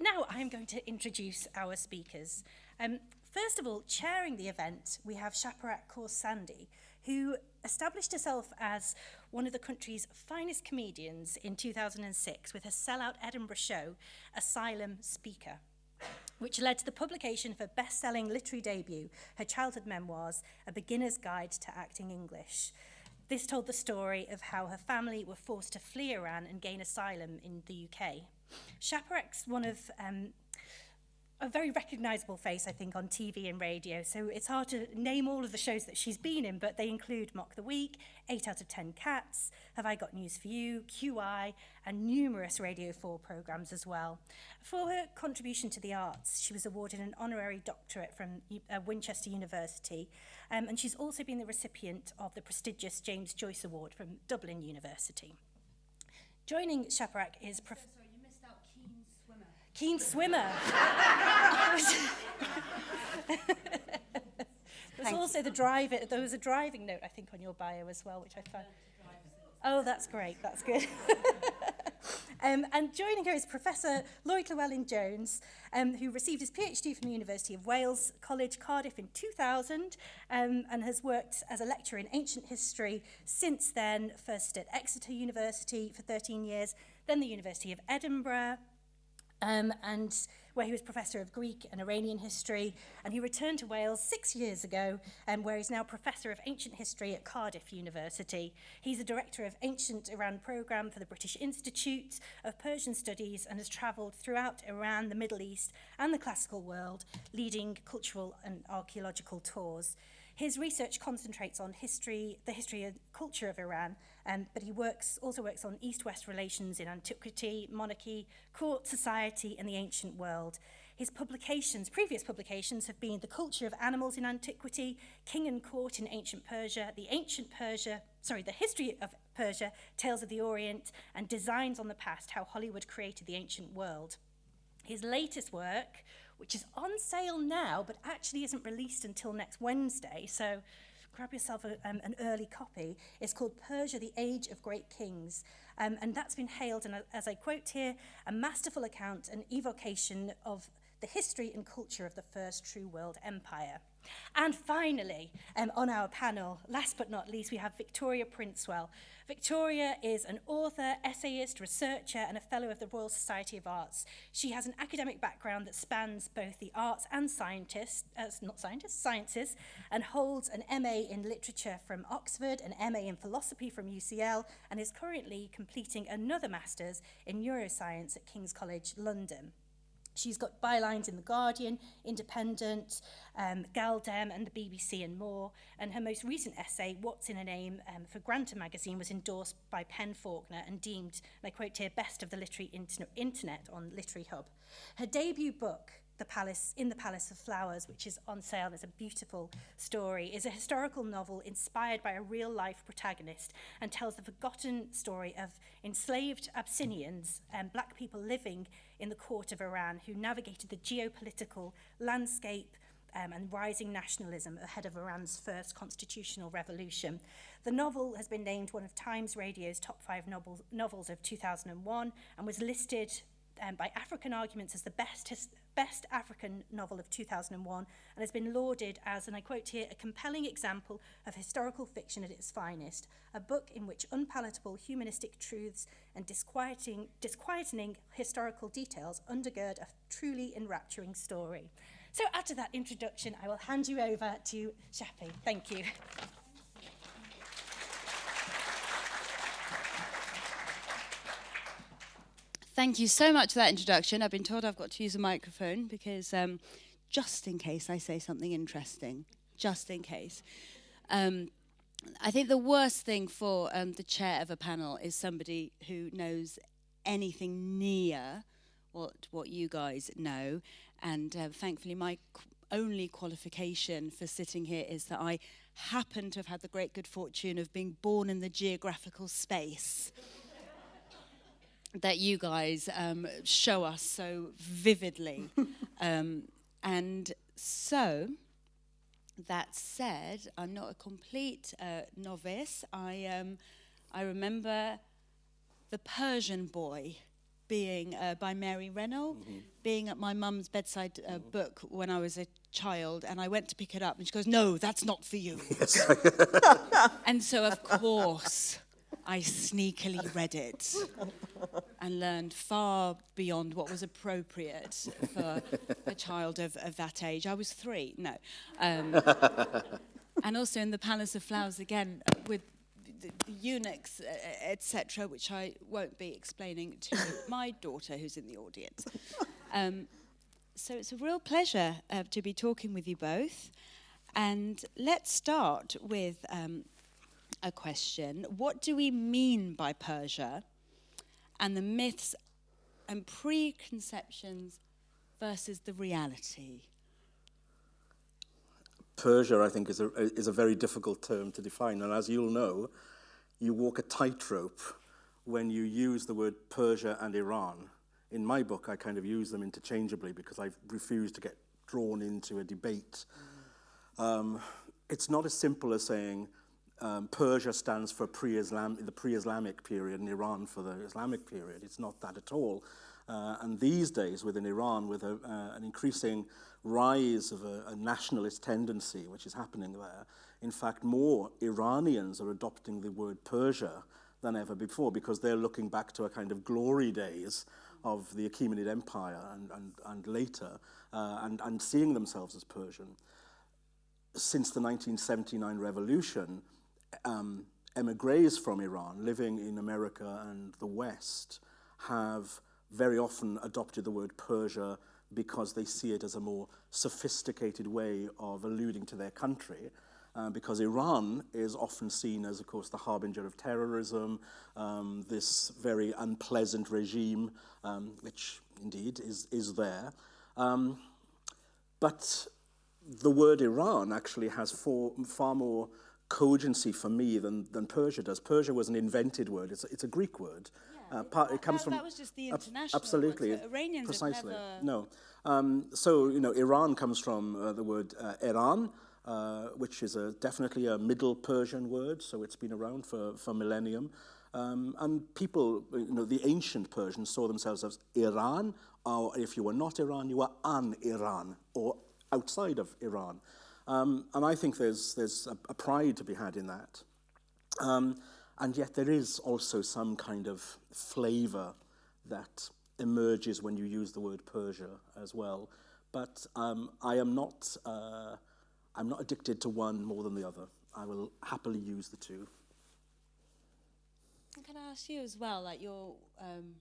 now I'm going to introduce our speakers. Um, first of all, chairing the event, we have Shaparak Khorsandi, who established herself as one of the country's finest comedians in 2006 with her sellout Edinburgh show, Asylum Speaker, which led to the publication of her best-selling literary debut, her childhood memoirs, A Beginner's Guide to Acting English. This told the story of how her family were forced to flee Iran and gain asylum in the UK. Shaparak's one of um, a very recognisable face, I think, on TV and radio. So it's hard to name all of the shows that she's been in, but they include Mock the Week, 8 out of 10 Cats, Have I Got News for You, QI, and numerous Radio 4 programmes as well. For her contribution to the arts, she was awarded an honorary doctorate from uh, Winchester University, um, and she's also been the recipient of the prestigious James Joyce Award from Dublin University. Joining Shaparak is... Prof keen swimmer. There's also the drive. There was a driving note, I think, on your bio as well, which I found. Oh, that's great. That's good. um, and joining her is Professor Lloyd Llewellyn-Jones, um, who received his PhD from the University of Wales College, Cardiff in 2000, um, and has worked as a lecturer in ancient history since then, first at Exeter University for 13 years, then the University of Edinburgh, um, and where he was professor of Greek and Iranian history. And he returned to Wales six years ago, um, where he's now professor of ancient history at Cardiff University. He's a director of ancient Iran program for the British Institute of Persian Studies and has travelled throughout Iran, the Middle East, and the classical world, leading cultural and archaeological tours. His research concentrates on history, the history and culture of Iran, um, but he works also works on East-West relations in antiquity, monarchy, court society, and the ancient world. His publications, previous publications, have been The Culture of Animals in Antiquity, King and Court in Ancient Persia, The Ancient Persia, sorry, The History of Persia, Tales of the Orient, and Designs on the Past, How Hollywood Created the Ancient World. His latest work which is on sale now, but actually isn't released until next Wednesday. So grab yourself a, um, an early copy. It's called Persia, the Age of Great Kings. Um, and that's been hailed, and as I quote here, a masterful account and evocation of the history and culture of the first true world empire. And finally, um, on our panel, last but not least, we have Victoria Princewill. Victoria is an author, essayist, researcher, and a fellow of the Royal Society of Arts. She has an academic background that spans both the arts and scientists, uh, not scientists, sciences, and holds an MA in literature from Oxford, an MA in philosophy from UCL, and is currently completing another master's in neuroscience at King's College, London. She's got bylines in The Guardian, Independent, um, Galdem and the BBC and more. And her most recent essay, What's in a Name, um, for Granta magazine was endorsed by Penn Faulkner and deemed, and I quote here, best of the literary internet on Literary Hub. Her debut book, the Palace in the Palace of Flowers, which is on sale. It's a beautiful story. is a historical novel inspired by a real-life protagonist and tells the forgotten story of enslaved Abyssinians and black people living in the court of Iran who navigated the geopolitical landscape um, and rising nationalism ahead of Iran's first constitutional revolution. The novel has been named one of Times Radio's top five novels, novels of 2001 and was listed um, by African Arguments as the best, best African novel of 2001 and has been lauded as, and I quote here, a compelling example of historical fiction at its finest, a book in which unpalatable humanistic truths and disquieting, disquieting historical details undergird a truly enrapturing story. So after that introduction, I will hand you over to Shappi. Thank you. Thank you so much for that introduction. I've been told I've got to use a microphone because um, just in case I say something interesting, just in case. Um, I think the worst thing for um, the chair of a panel is somebody who knows anything near what what you guys know. And uh, thankfully, my qu only qualification for sitting here is that I happen to have had the great good fortune of being born in the geographical space that you guys um, show us so vividly. um, and so, that said, I'm not a complete uh, novice. I, um, I remember the Persian boy being uh, by Mary Renault, mm -hmm. being at my mum's bedside uh, book when I was a child, and I went to pick it up, and she goes, "No, that's not for you." And so, of course, I sneakily read it and learned far beyond what was appropriate for a child of, of that age. I was three, no. Um, and also in the Palace of Flowers again with the, the eunuchs, etc., which I won't be explaining to my daughter who's in the audience. Um, so it's a real pleasure uh, to be talking with you both. And let's start with um, a question. What do we mean by Persia and the myths and preconceptions versus the reality? Persia, I think, is a, is a very difficult term to define. And as you'll know, you walk a tightrope when you use the word Persia and Iran. In my book, I kind of use them interchangeably because I refuse to get drawn into a debate. Mm. Um, it's not as simple as saying um, Persia stands for pre-Islam, the pre-Islamic period and Iran for the Islamic period. It's not that at all. Uh, and these days, within Iran, with a, uh, an increasing rise of a, a nationalist tendency, which is happening there, in fact, more Iranians are adopting the word Persia than ever before because they're looking back to a kind of glory days of the Achaemenid Empire and, and, and later, uh, and, and seeing themselves as Persian. Since the 1979 revolution, um, emigres from Iran living in America and the West have very often adopted the word Persia because they see it as a more sophisticated way of alluding to their country. Uh, because Iran is often seen as, of course, the harbinger of terrorism, um, this very unpleasant regime, um, which indeed is, is there. Um, but the word Iran actually has for, far more cogency for me than, than Persia does. Persia was an invented word. It's, it's a Greek word. Yeah, uh, part, it comes that, from that was just the international absolutely word, so Iranians precisely never... no. Um, so you know, Iran comes from uh, the word uh, Iran, uh, which is a, definitely a Middle Persian word. So it's been around for for millennium. Um, and people, you know, the ancient Persians saw themselves as Iran, or if you were not Iran, you were an Iran, or outside of Iran. Um, and I think there's, there's a, a pride to be had in that. Um, and yet there is also some kind of flavor that emerges when you use the word Persia as well. But um, I am not, uh, I'm not addicted to one more than the other. I will happily use the two. Can I ask you as well, like your, um,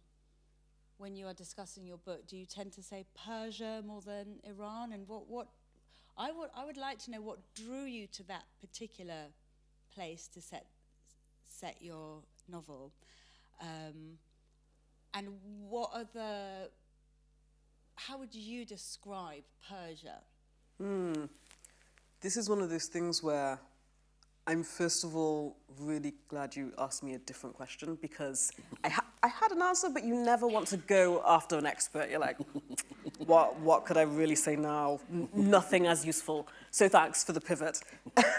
when you are discussing your book, do you tend to say Persia more than Iran? And what, what I would, I would like to know what drew you to that particular place to set, set your novel. Um, and what are the, how would you describe Persia? Hmm. This is one of those things where I'm first of all really glad you asked me a different question because I, ha I had an answer, but you never want to go after an expert. You're like, what, what could I really say now? Nothing as useful. So thanks for the pivot.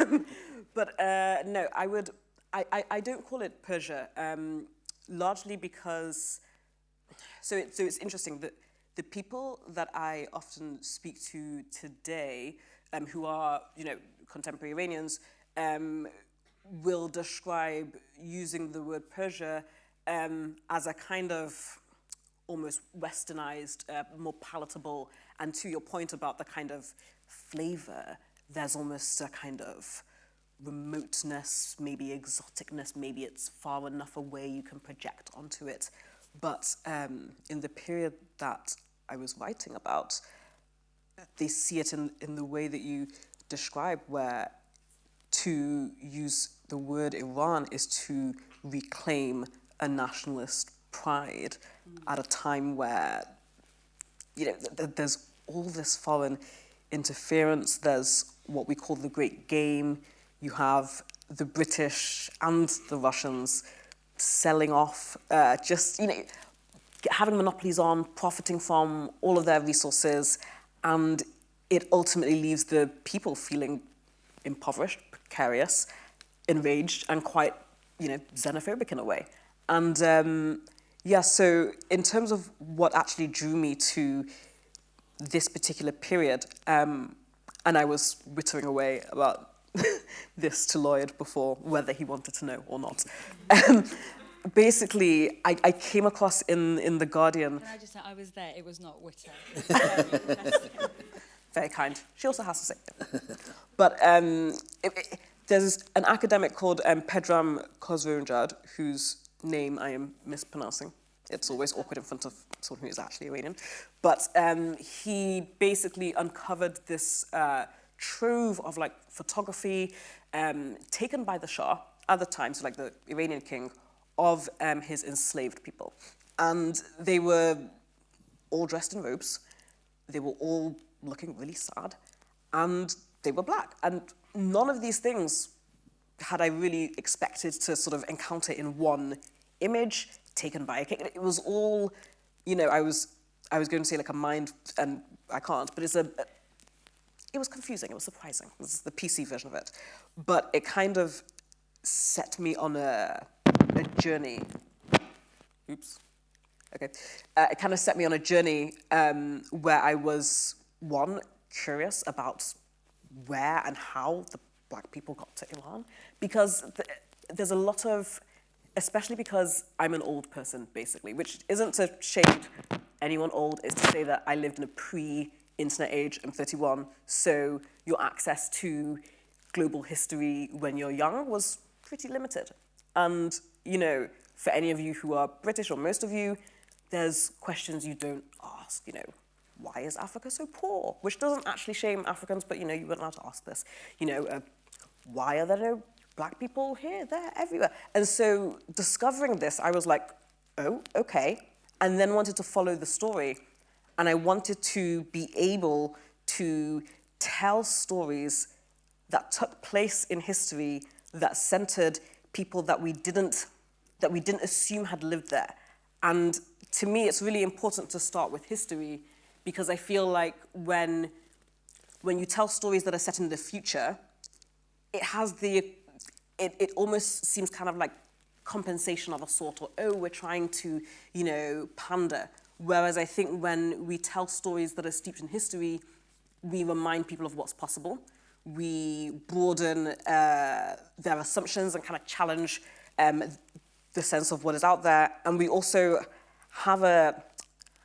but uh, no, I would, I, I, I, don't call it Persia, um, largely because, so, it, so it's interesting that the people that I often speak to today, um, who are, you know, contemporary Iranians, um, will describe using the word Persia um, as a kind of almost westernized, uh, more palatable, and to your point about the kind of flavor, there's almost a kind of remoteness, maybe exoticness, maybe it's far enough away you can project onto it. But um, in the period that I was writing about, they see it in, in the way that you describe, where to use the word Iran is to reclaim a nationalist pride mm. at a time where, you know, th there's all this foreign interference. There's what we call the Great Game. You have the British and the Russians selling off, uh, just, you know, having monopolies on, profiting from all of their resources, and it ultimately leaves the people feeling impoverished, precarious, enraged, and quite, you know, xenophobic in a way. And um, Yeah, so in terms of what actually drew me to this particular period, um, and I was wittering away about this to Lloyd before, whether he wanted to know or not. Um, basically, I, I came across in, in The Guardian. Can I just say, I was there, it was not Witter. Very kind. She also has to say it. But um, it, it, there's an academic called um, Pedram Khosronejad, whose name I am mispronouncing. It's always awkward in front of someone who is actually Iranian. But um, he basically uncovered this uh, trove of like photography um, taken by the Shah at the time, so like the Iranian king, of um, his enslaved people. And they were all dressed in robes. They were all looking really sad. And they were black. And none of these things had I really expected to sort of encounter in one image taken by a king. It was all, you know, I was, I was going to say like a mind, and I can't, but it's a, it was confusing, it was surprising. This is the PC version of it. But it kind of set me on a, a journey. Oops. Okay. Uh, it kind of set me on a journey um, where I was, one, curious about where and how the black people got to Iran. Because th there's a lot of, especially because I'm an old person, basically, which isn't to shade anyone old, is to say that I lived in a pre-internet age, I'm 31, so your access to global history when you're young was pretty limited. And, you know, for any of you who are British, or most of you, there's questions you don't ask, you know, why is Africa so poor? Which doesn't actually shame Africans, but, you know, you weren't allowed to ask this. You know, why are there no black people here, there, everywhere? And so discovering this, I was like, oh, okay. And then wanted to follow the story. And I wanted to be able to tell stories that took place in history that centered people that we didn't that we didn't assume had lived there. And to me, it's really important to start with history because I feel like when, when you tell stories that are set in the future, it has the, it, it almost seems kind of like compensation of a sort, or oh, we're trying to, you know, pander. Whereas I think when we tell stories that are steeped in history, we remind people of what's possible. We broaden uh, their assumptions and kind of challenge um, the sense of what is out there. And we also have, a,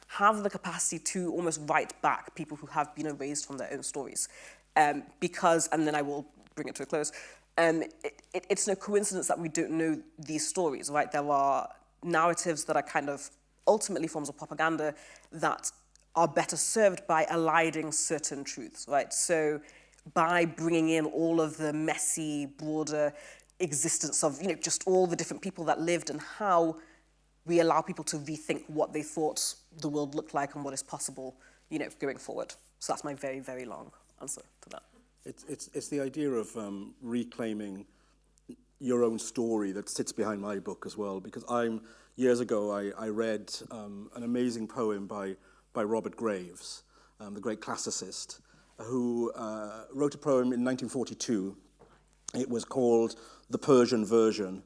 have the capacity to almost write back people who have been erased from their own stories. Um, because, and then I will bring it to a close, um, it, it, it's no coincidence that we don't know these stories, right? There are narratives that are kind of ultimately forms of propaganda that are better served by eliding certain truths, right? So by bringing in all of the messy, broader existence of, you know, just all the different people that lived and how we allow people to rethink what they thought the world looked like and what is possible, you know, going forward. So that's my very, very long answer to that. It's, it's, it's the idea of um, reclaiming your own story that sits behind my book as well, because I'm, years ago, I, I read um, an amazing poem by, by Robert Graves, um, the great classicist, who uh, wrote a poem in 1942. It was called The Persian Version,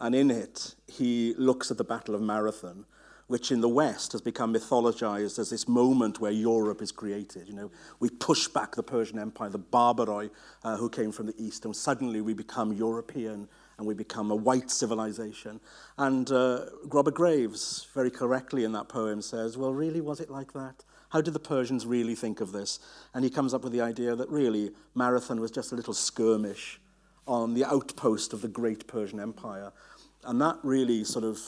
and in it, he looks at the Battle of Marathon, which in the West has become mythologized as this moment where Europe is created. You know, we push back the Persian Empire, the Barbaroi uh, who came from the East, and suddenly we become European and we become a white civilization. And uh, Robert Graves, very correctly in that poem, says, well, really, was it like that? How did the Persians really think of this? And he comes up with the idea that really Marathon was just a little skirmish on the outpost of the great Persian Empire. And that really sort of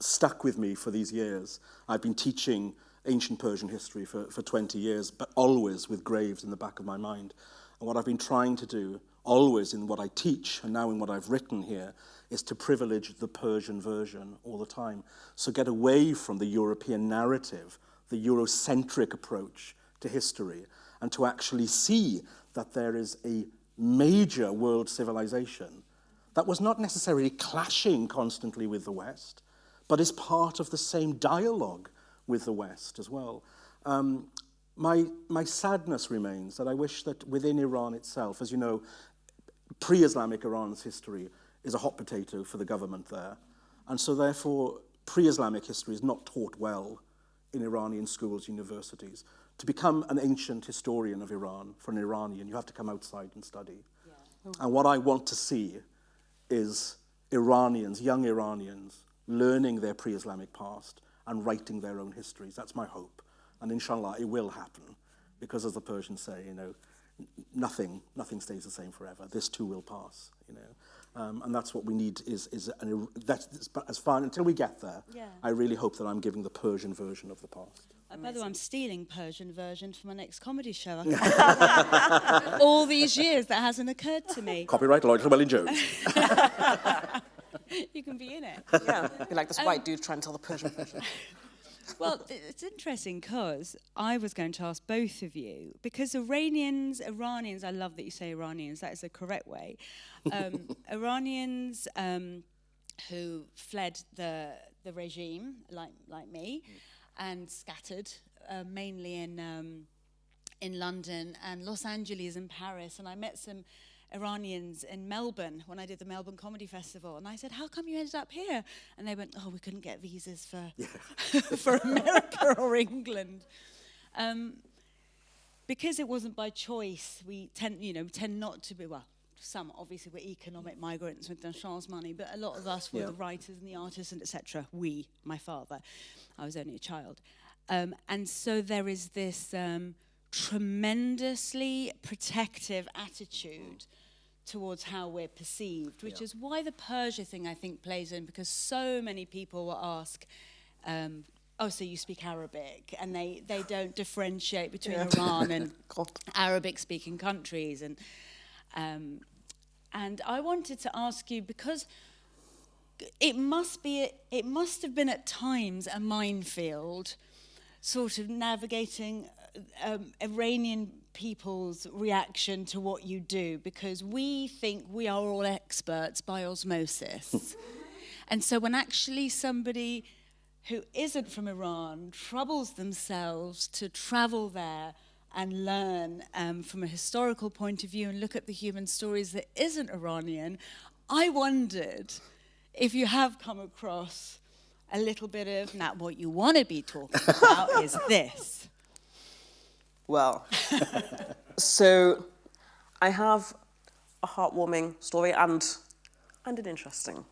stuck with me for these years. I've been teaching ancient Persian history for, for 20 years, but always with graves in the back of my mind. And what I've been trying to do, always in what I teach and now in what I've written here, is to privilege the Persian version all the time. So get away from the European narrative, the Eurocentric approach to history, and to actually see that there is a major world civilization that was not necessarily clashing constantly with the West, but is part of the same dialogue with the West as well. Um, my, my sadness remains that I wish that within Iran itself, as you know, pre-Islamic Iran's history is a hot potato for the government there. And so therefore, pre-Islamic history is not taught well in Iranian schools, universities. To become an ancient historian of Iran, for an Iranian, you have to come outside and study. Yeah. And what I want to see is Iranians, young Iranians, learning their pre-Islamic past and writing their own histories. That's my hope. And inshallah, it will happen. Because as the Persians say, you know, nothing, nothing stays the same forever. This too will pass, you know. Um, and that's what we need is, is an, that's, as far, until we get there, yeah. I really hope that I'm giving the Persian version of the past. Uh, by the way, I'm stealing Persian version for my next comedy show. All these years, that hasn't occurred to me. Copyright Lloyd Llewellyn Jones. you can be in it. Yeah, be like this um, white dude trying to tell the Persian version. well, it's interesting because I was going to ask both of you because Iranians, Iranians, I love that you say Iranians. That is the correct way. Um, Iranians um, who fled the the regime, like like me, mm. and scattered uh, mainly in um, in London and Los Angeles and Paris, and I met some Iranians in Melbourne when I did the Melbourne Comedy Festival. And I said, how come you ended up here? And they went, oh, we couldn't get visas for, for America or England. Um, because it wasn't by choice, we tend, you know, tend not to be, well, some obviously were economic migrants with chance money, but a lot of us were yeah. the writers and the artists and etc. We, my father, I was only a child. Um, and so there is this um, tremendously protective attitude towards how we're perceived, which yeah. is why the Persia thing I think plays in because so many people will ask, um, oh, so you speak Arabic, and they, they don't differentiate between yeah. Iran and Arabic-speaking countries, and um, and I wanted to ask you because it must be it must have been at times a minefield, sort of navigating um, Iranian people's reaction to what you do because we think we are all experts by osmosis. and so when actually somebody who isn't from Iran troubles themselves to travel there and learn um, from a historical point of view and look at the human stories that isn't Iranian, I wondered if you have come across a little bit of, now what you want to be talking about is this. Well, so I have a heartwarming story and and an interesting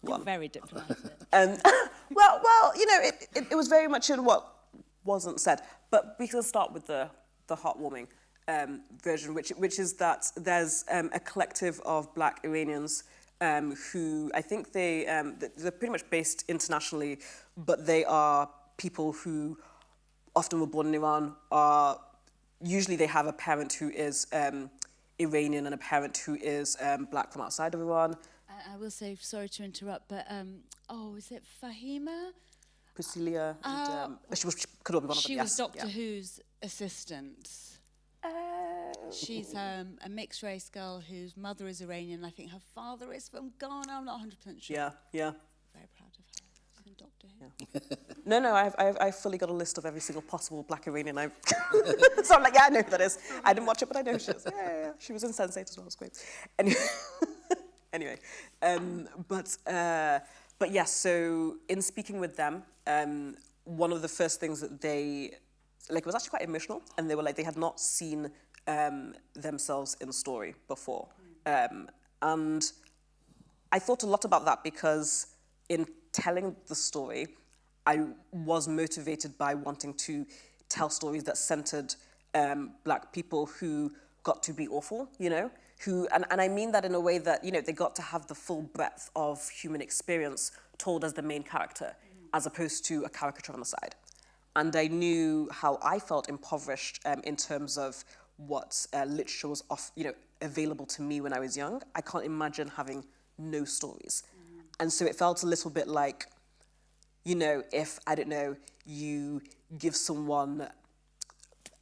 one. You're very diplomatic. Um, well, well, you know, it, it, it, was very much in what wasn't said. But we can start with the the heartwarming um, version, which which is that there's um, a collective of Black Iranians um, who I think they um, they're pretty much based internationally, but they are people who often were born in Iran are usually they have a parent who is um, Iranian and a parent who is um, black from outside of Iran. I, I will say, sorry to interrupt, but um, oh, is it Freema? Priscilla. Uh, and, um, she was she could be one of them. She was yes, Doctor yeah. Who's assistant. Uh, She's um, a mixed race girl whose mother is Iranian. I think her father is from Ghana. I'm not 100% sure. Yeah, yeah. Very proud of her. Doctor Yeah. no, no, I've, I've, I've fully got a list of every single possible black Iranian I've... so I'm like, yeah, I know who that is. I didn't watch it, but I know she is. Yeah, yeah, yeah. She was in Sense8 as well, it was great. Anyway, anyway um, but, uh, but yes, yeah, so in speaking with them, um, one of the first things that they, like it was actually quite emotional, and they were like, they had not seen um, themselves in the story before. Um, and I thought a lot about that because in telling the story, I was motivated by wanting to tell stories that centered um, black people who got to be awful, you know, who, and, and I mean that in a way that, you know, they got to have the full breadth of human experience told as the main character, as opposed to a caricature on the side. And I knew how I felt impoverished um, in terms of what uh, literature was off, you know, available to me when I was young. I can't imagine having no stories. And so it felt a little bit like, you know, if, I don't know, you give someone,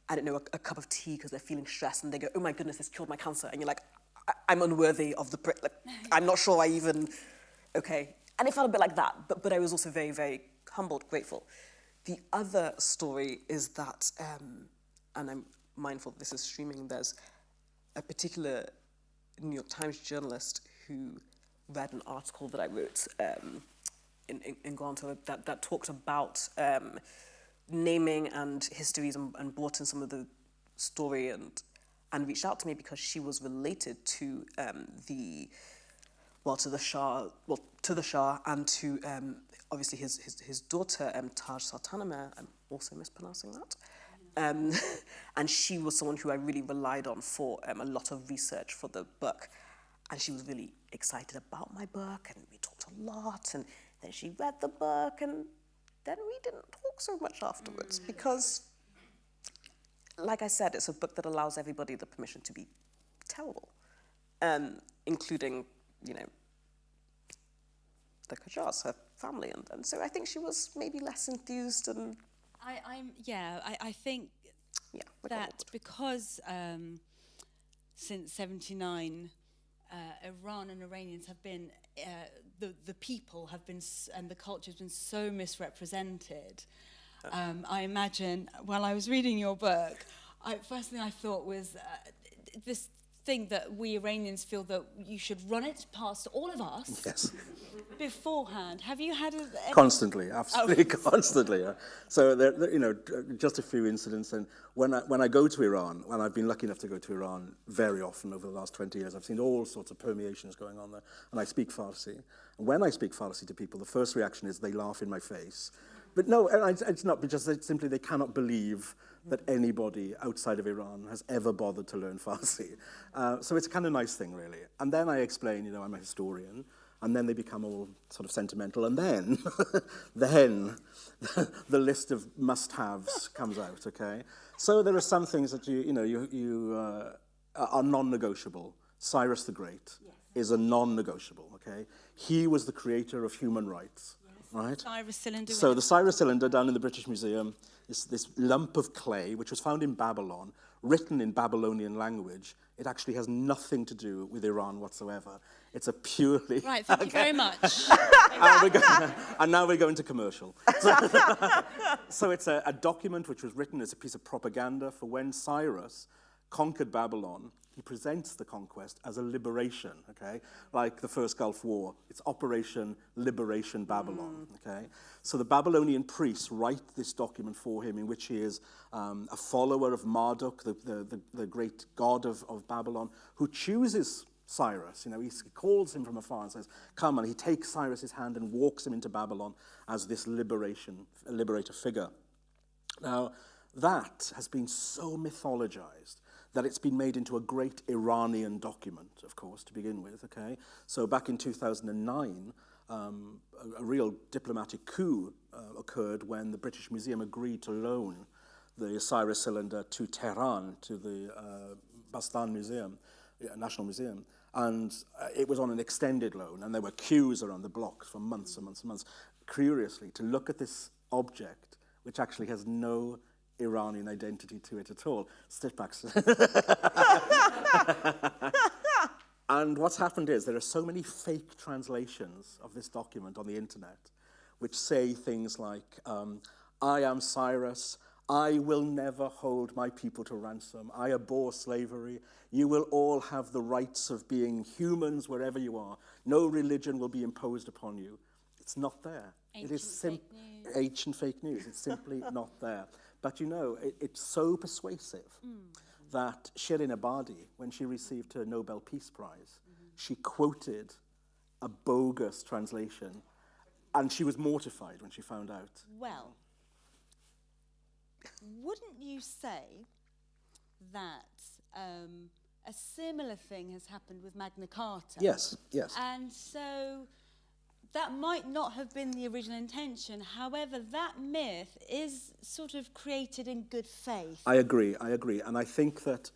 I don't know, a, a cup of tea because they're feeling stressed and they go, oh my goodness, this cured my cancer. And you're like, I am unworthy of the, like, I'm not sure I even, okay. And it felt a bit like that, but, but I was also very, very humbled, grateful. The other story is that, um, and I'm mindful this is streaming, there's a particular New York Times journalist who read an article that I wrote um, in, in, in that, that talked about um, naming and histories and, and brought in some of the story and and reached out to me because she was related to um, the well to the Shah well to the Shah and to um, obviously his his, his daughter um, Taj Sultanameh I'm also mispronouncing that. Um, and she was someone who I really relied on for um, a lot of research for the book. And she was really excited about my book and we talked a lot and then she read the book and then we didn't talk so much afterwards because like I said, it's a book that allows everybody the permission to be terrible, um, including, you know, the Qajars, her family. And, and so I think she was maybe less enthused and, I, I'm yeah. I, I think yeah. that because um, since '79, uh, Iran and Iranians have been uh, the the people have been and the culture has been so misrepresented. Um, I imagine while I was reading your book, I, first thing I thought was uh, this thing that we Iranians feel that you should run it past all of us Yes. beforehand. Have you had a, any- Constantly, oh. absolutely constantly. yeah. So, there, there, you know, uh, just a few incidents. And when I, when I go to Iran, when I've been lucky enough to go to Iran very often over the last 20 years, I've seen all sorts of permeations going on there. And I speak Farsi. And when I speak Farsi to people, the first reaction is they laugh in my face. But no, it's- it's not because they, simply they cannot believe that anybody outside of Iran has ever bothered to learn Farsi. Uh, so it's a kind of nice thing, really. And then I explain, you know, I'm a historian, and then they become all sort of sentimental, and then, then the list of must-haves comes out, okay? So there are some things that you, you know, you, you uh, are non-negotiable. Cyrus the Great is a non-negotiable, okay? He was the creator of human rights, right? Cyrus cylinder? So the Cyrus cylinder down in the British Museum is this lump of clay which was found in Babylon, written in Babylonian language. It actually has nothing to do with Iran whatsoever. It's a purely Right, thank you very much. and, going, and now we're going to commercial. So, so it's a, a document which was written as a piece of propaganda for when Cyrus conquered Babylon. He presents the conquest as a liberation, okay? Like the first Gulf War. It's Operation Liberation Babylon, okay? So the Babylonian priests write this document for him in which he is um, a follower of Marduk, the, the, the, the great god of, of Babylon, who chooses Cyrus. You know, he calls him from afar and says, Come, and he takes Cyrus's hand and walks him into Babylon as this liberation, liberator figure. Now, that has been so mythologized that it's been made into a great Iranian document, of course, to begin with, okay? So back in 2009, um, a, a real diplomatic coup uh, occurred when the British Museum agreed to loan the Cyrus cylinder to Tehran, to the uh, Bastan Museum, uh, National Museum, and uh, it was on an extended loan, and there were queues around the block for months and months and months, curiously, to look at this object, which actually has no Iranian identity to it at all. Step back. and what's happened is there are so many fake translations of this document on the internet which say things like, um, I am Cyrus, I will never hold my people to ransom, I abhor slavery, you will all have the rights of being humans wherever you are, no religion will be imposed upon you. It's not there. it is Ancient sim- fake ancient fake news. It's simply not there. But you know, it, it's so persuasive that Shirin Ebadi, when she received her Nobel Peace Prize, she quoted a bogus translation, and she was mortified when she found out. Well, wouldn't you say that um, a similar thing has happened with Magna Carta? Yes, yes. And so that might not have been the original intention. However, that myth is sort of created in good faith. I agree, I agree. And I think that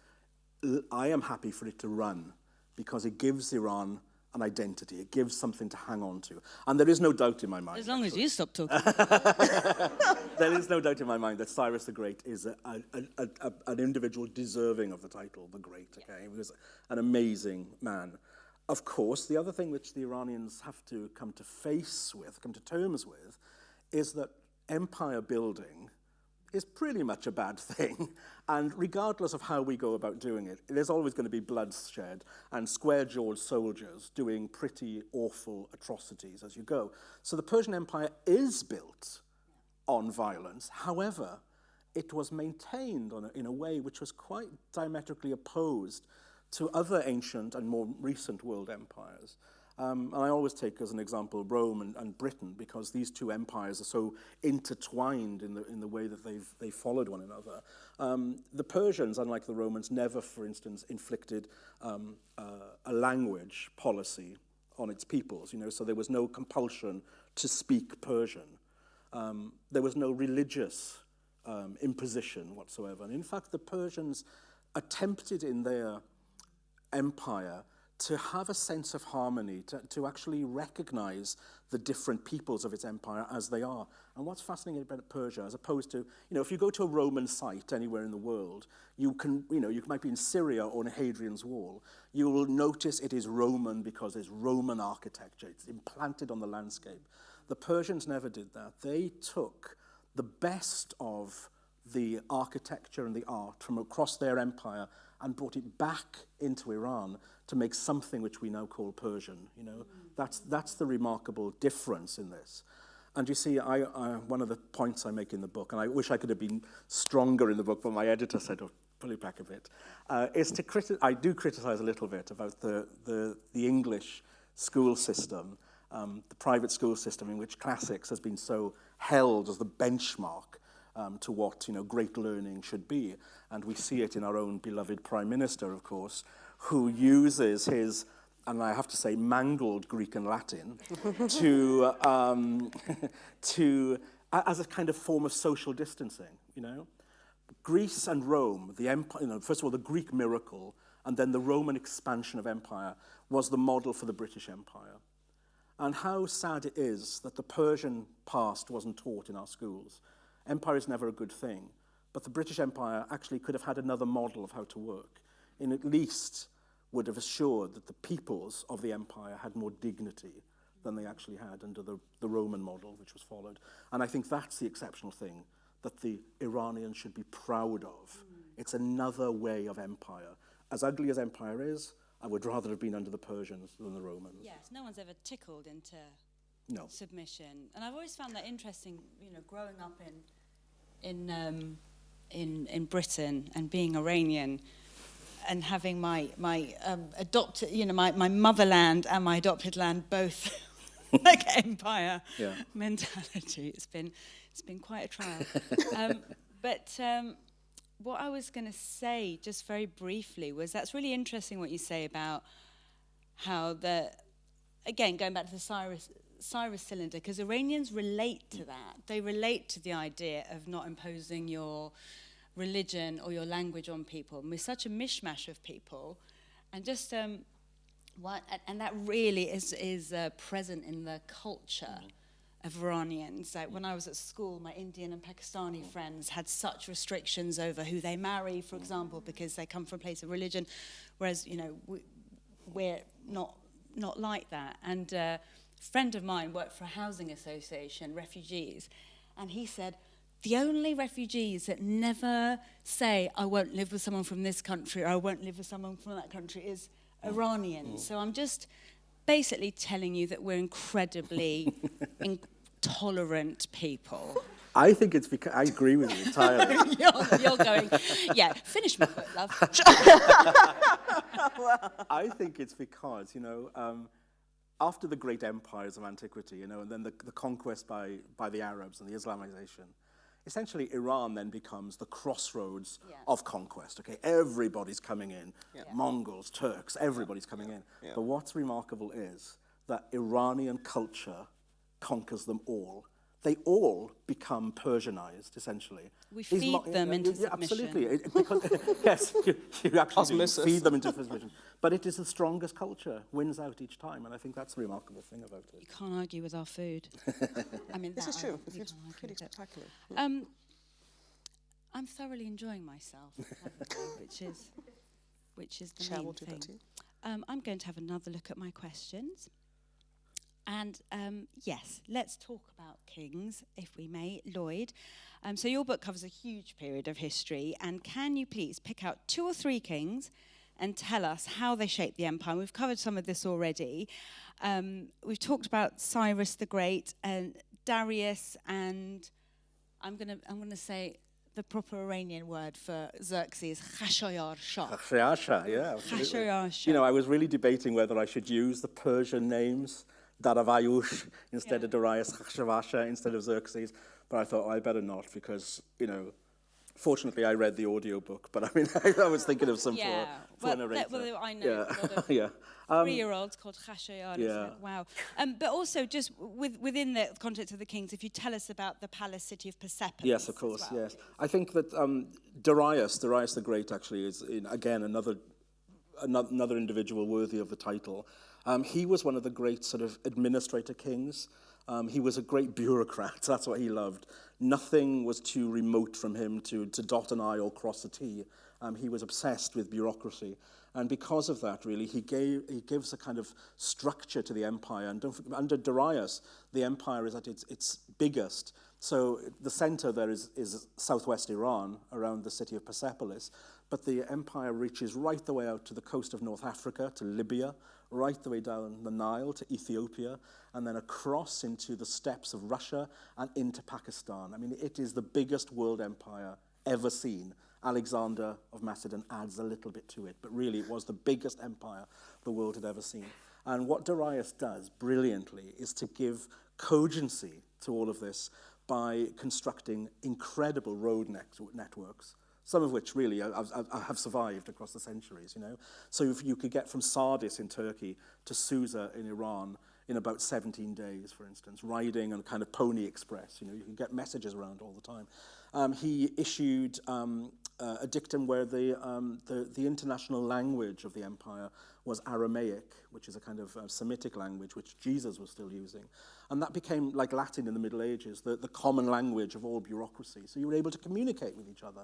I am happy for it to run because it gives Iran an identity. It gives something to hang on to. And there is no doubt in my mind. as long as you stop talking. there is no doubt in my mind that Cyrus the Great is a, a, a, a, an individual deserving of the title, the Great. Okay, he was an amazing man. Of course, the other thing which the Iranians have to come to face with, come to terms with, is that empire building is pretty much a bad thing. And regardless of how we go about doing it, there's always going to be bloodshed and square-jawed soldiers doing pretty awful atrocities as you go. So the Persian Empire is built on violence. However, it was maintained a, in a way which was quite diametrically opposed to other ancient and more recent world empires. Um, and I always take as an example Rome and, and Britain because these two empires are so intertwined in the, in the way that they've, they followed one another. Um, the Persians, unlike the Romans, never, for instance, inflicted um, uh, a language policy on its peoples, you know, so there was no compulsion to speak Persian. Um, there was no religious um, imposition whatsoever. And in fact, the Persians attempted in their empire to have a sense of harmony, to, to actually recognize the different peoples of its empire as they are. And what's fascinating about Persia, as opposed to, you know, if you go to a Roman site anywhere in the world, you can, you know, you might be in Syria or on Hadrian's Wall, you will notice it is Roman because there's Roman architecture. It's implanted on the landscape. The Persians never did that. They took the best of the architecture and the art from across their empire and brought it back into Iran to make something which we now call Persian. You know, mm. that's, that's the remarkable difference in this. And you see, I, I, one of the points I make in the book, and I wish I could have been stronger in the book, but my editor said, oh, pull it back a bit, uh, is to criti I do criticize a little bit about the, the, the English school system, um, the private school system in which classics has been so held as the benchmark um, to what you know great learning should be. And we see it in our own beloved Prime Minister, of course, who uses his and I have to say mangled Greek and Latin to um, to as a kind of form of social distancing. You know, Greece and Rome, the empire. You know, first of all, the Greek miracle, and then the Roman expansion of empire was the model for the British Empire. And how sad it is that the Persian past wasn't taught in our schools. Empire is never a good thing, but the British Empire actually could have had another model of how to work, in at least would have assured that the peoples of the empire had more dignity than they actually had under the, the Roman model, which was followed. And I think that's the exceptional thing that the Iranians should be proud of. Mm. It's another way of empire. As ugly as empire is, I would rather have been under the Persians than the Romans. Yes, no one's ever tickled into no. submission. And I've always found that interesting, you know, growing up in in um, in in Britain and being Iranian and having my my um, adopted, you know, my, my motherland and my adopted land both like empire yeah. mentality. It's been it's been quite a trial. um, but um, what I was going to say, just very briefly, was that's really interesting what you say about how the again going back to the Cyrus Cyrus cylinder because Iranians relate to that. They relate to the idea of not imposing your religion or your language on people. And we're such a mishmash of people, and just um, what, and that really is is uh, present in the culture. Mm. Of Iranians. Like when I was at school, my Indian and Pakistani friends had such restrictions over who they marry, for example, because they come from a place of religion, whereas you know we, we're not not like that. And uh, friend of mine worked for a housing association, refugees, and he said the only refugees that never say, I won't live with someone from this country or I won't live with someone from that country is Iranians. Mm. So I'm just basically telling you that we're incredibly intolerant people. I think it's because I agree with you entirely. you're, you're, going, yeah, finish my quote, love. I think it's because, you know, um, after the great empires of antiquity, you know, and then the, the conquest by, by the Arabs and the Islamization, essentially Iran then becomes the crossroads yeah. of conquest. Okay, everybody's coming in, yeah. Mongols, Turks, everybody's coming yeah. in. Yeah. But what's remarkable is that Iranian culture conquers them all They all become Persianized, essentially. We These feed them into yeah, submission. Absolutely. It, because, yes, you, you actually feed them into submission. But it is the strongest culture, wins out each time, and I think that's the remarkable thing about it. You can't argue with our food. I mean, this is true. The food's pretty spectacular. Um, I'm thoroughly enjoying myself, which is which is the Shall main we'll thing. Um, I'm going to have another look at my questions. And um, yes, let's talk about kings, if we may. Lloyd, um, so your book covers a huge period of history, and can you please pick out two or three kings and tell us how they shaped the empire? We've covered some of this already. Um, we've talked about Cyrus the Great and Darius, and I'm going to I'm gonna say the proper Iranian word for Xerxes, Khashayar Shah. Khashayar, yeah. absolutely. Khashayar Shah. You know, I was really debating whether I should use the Persian names, Daravayush instead Yeah. of Darius, Khashawasha instead of Xerxes, but I thought, oh, I better not because, you know, fortunately I read the audiobook, but I mean, I was thinking of some Yeah, for, for well, that- well, I know Yeah, a lot of yeah. Um, three-year-olds called Khashayar. yeah. Wow. Um, but also, just with, within the context of the kings, if you tell us about the palace city of Persepolis. Yes, of course, well. yes. I think that um, Darius, Darius the Great, actually is, in, again, another, another individual worthy of the title. Um, he was one of the great sort of administrator kings. Um, he was a great bureaucrat. That's what he loved. Nothing was too remote from him to, to dot an I or cross a T. Um, he was obsessed with bureaucracy. And because of that, really, he, gave, he gives a kind of structure to the empire. And under Darius, the empire is at its, its biggest. So the center there is, is southwest Iran, around the city of Persepolis. But the empire reaches right the way out to the coast of North Africa, to Libya, right the way down the Nile to Ethiopia, and then across into the steppes of Russia and into Pakistan. I mean, it is the biggest world empire ever seen. Alexander of Macedon adds a little bit to it, but really it was the biggest empire the world had ever seen. And what Darius does brilliantly is to give cogency to all of this by constructing incredible road net networks, some of which really have, have, have survived across the centuries, you know. So if you could get from Sardis in Turkey to Susa in Iran in about 17 days, for instance, riding on a kind of pony express, you know, you can get messages around all the time. Um, he issued um, uh, a dictum where the, um, the, the international language of the empire was Aramaic, which is a kind of uh, Semitic language which Jesus was still using. And that became like Latin in the Middle Ages, the, the common language of all bureaucracy. So you were able to communicate with each other.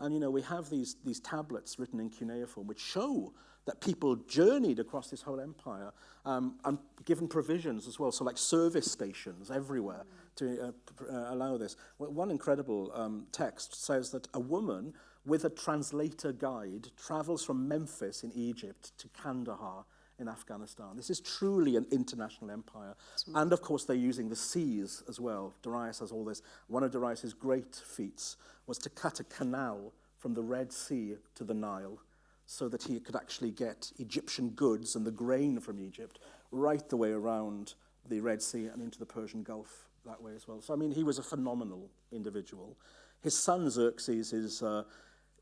And, you know, we have these, these tablets written in cuneiform which show that people journeyed across this whole empire um, and given provisions as well, so like service stations everywhere to uh, uh, allow this. Well, One incredible um, text says that a woman with a translator guide travels from Memphis in Egypt to Kandahar in Afghanistan. This is truly an international empire. And of course, they're using the seas as well. Darius has all this. One of Darius's great feats was to cut a canal from the Red Sea to the Nile so that he could actually get Egyptian goods and the grain from Egypt right the way around the Red Sea and into the Persian Gulf that way as well. So, I mean, he was a phenomenal individual. His son Xerxes is, uh,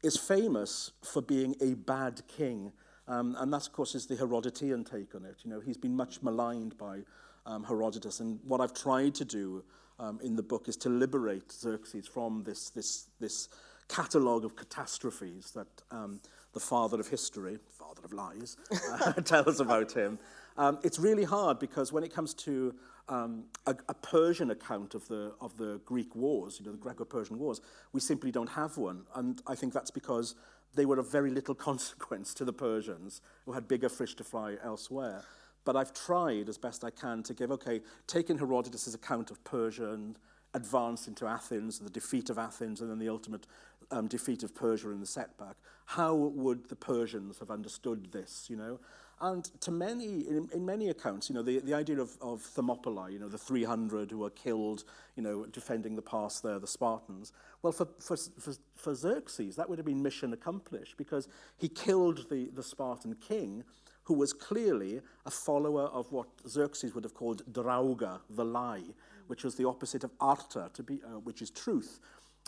is famous for being a bad king. Um, and that, of course, is the Herodotean take on it. You know, he's been much maligned by um, Herodotus. And what I've tried to do um, in the book is to liberate Xerxes from this, this, this catalogue of catastrophes that um, the father of history, father of lies, uh, tells about him. Um, it's really hard because when it comes to um, a, a Persian account of the, of the Greek wars, you know, the Greco-Persian wars, we simply don't have one. And I think that's because they were of very little consequence to the Persians, who had bigger fish to fry elsewhere. But I've tried as best I can to give, okay, taking Herodotus' account of Persia and advance into Athens, the defeat of Athens, and then the ultimate um, defeat of Persia and the setback, how would the Persians have understood this, you know? And to many, in, in many accounts, you know, the, the idea of, of Thermopylae, you know, the 300 who were killed, you know, defending the pass there, the Spartans. Well, for, for, for, for Xerxes, that would have been mission accomplished because he killed the, the Spartan king who was clearly a follower of what Xerxes would have called Drauga, the lie, which was the opposite of Arta, to be, uh, which is truth.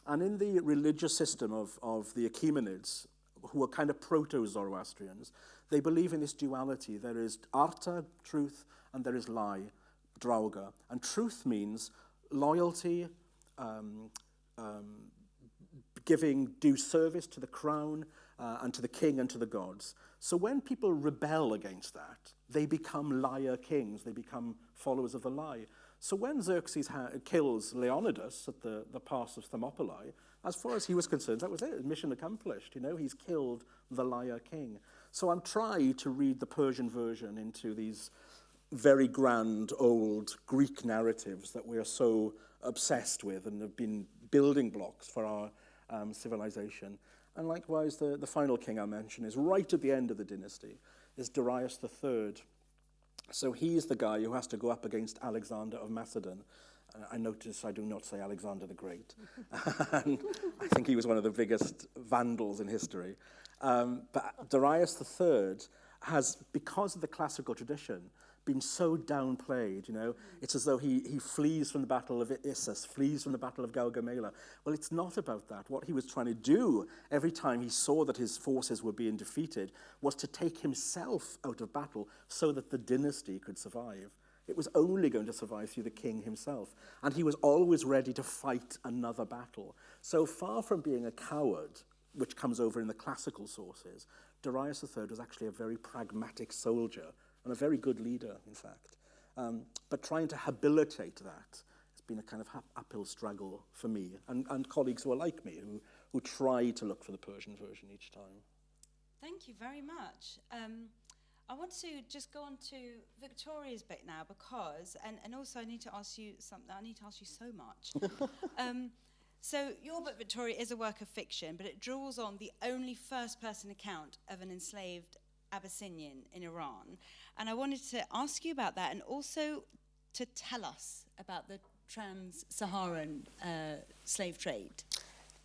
And in the religious system of, of the Achaemenids, who were kind of proto-Zoroastrians, they believe in this duality. There is arta, truth, and there is lie, drauga. And truth means loyalty, um, um, giving due service to the crown uh, and to the king and to the gods. So when people rebel against that, they become liar kings, they become followers of the lie. So when Xerxes kills Leonidas at the, the pass of Thermopylae, as far as he was concerned, that was it, mission accomplished. You know, he's killed the liar king. So I'm trying to read the Persian version into these very grand old Greek narratives that we are so obsessed with and have been building blocks for our um, civilization. And likewise, the, the final king I mention is right at the end of the dynasty, is Darius III. So he's the guy who has to go up against Alexander of Macedon. Uh, I notice I do not say Alexander the Great. and I think he was one of the biggest vandals in history. Um, but Darius III has, because of the classical tradition, been so downplayed, you know. It's as though he, he flees from the Battle of Issus, flees from the Battle of Gaugamela. Well, it's not about that. What he was trying to do every time he saw that his forces were being defeated was to take himself out of battle so that the dynasty could survive. It was only going to survive through the king himself. And he was always ready to fight another battle. So far from being a coward, which comes over in the classical sources, Darius III was actually a very pragmatic soldier and a very good leader, in fact. Um, but trying to habilitate that has been a kind of uphill struggle for me and, and colleagues who are like me, who, who try to look for the Persian version each time. Thank you very much. Um, I want to just go on to Victoria's bit now because, and, and also I need to ask you something, I need to ask you so much. um, so, your book, Victoria, is a work of fiction, but it draws on the only first person account of an enslaved Abyssinian in Iran. And I wanted to ask you about that and also to tell us about the trans Saharan uh, slave trade.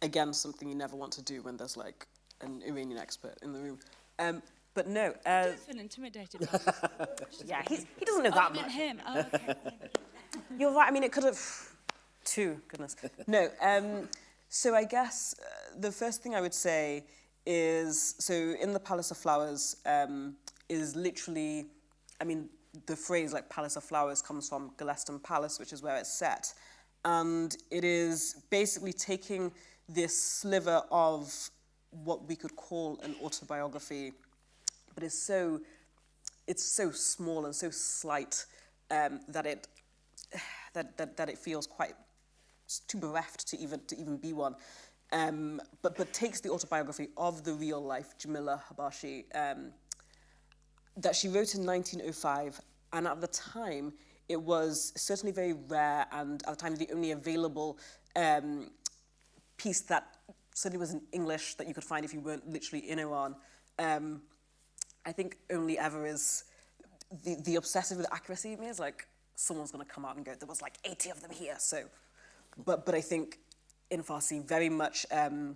Again, something you never want to do when there's like an Iranian expert in the room. Um, but no. Uh, I feel intimidated. yeah, he doesn't know oh, that much. him. Oh, okay. You're right. I mean, it could have. Two, goodness. No. Um, so I guess uh, the first thing I would say is so in the Palace of Flowers um, is literally, I mean, the phrase like Palace of Flowers comes from Golestan Palace, which is where it's set. And it is basically taking this sliver of what we could call an autobiography, but it's so, it's so small and so slight um, that, it, that, that, that it feels quite too bereft to even, to even be one um, but, but takes the autobiography of the real life Jamila Habashi um, that she wrote in 1905. And at the time, it was certainly very rare and at the time the only available um, piece that certainly was in English that you could find if you weren't literally in Iran. Um, I think only ever is the, the obsessive with accuracy me is like someone's going to come out and go, there was like 80 of them here. So, but, but I think in Farsi very much um,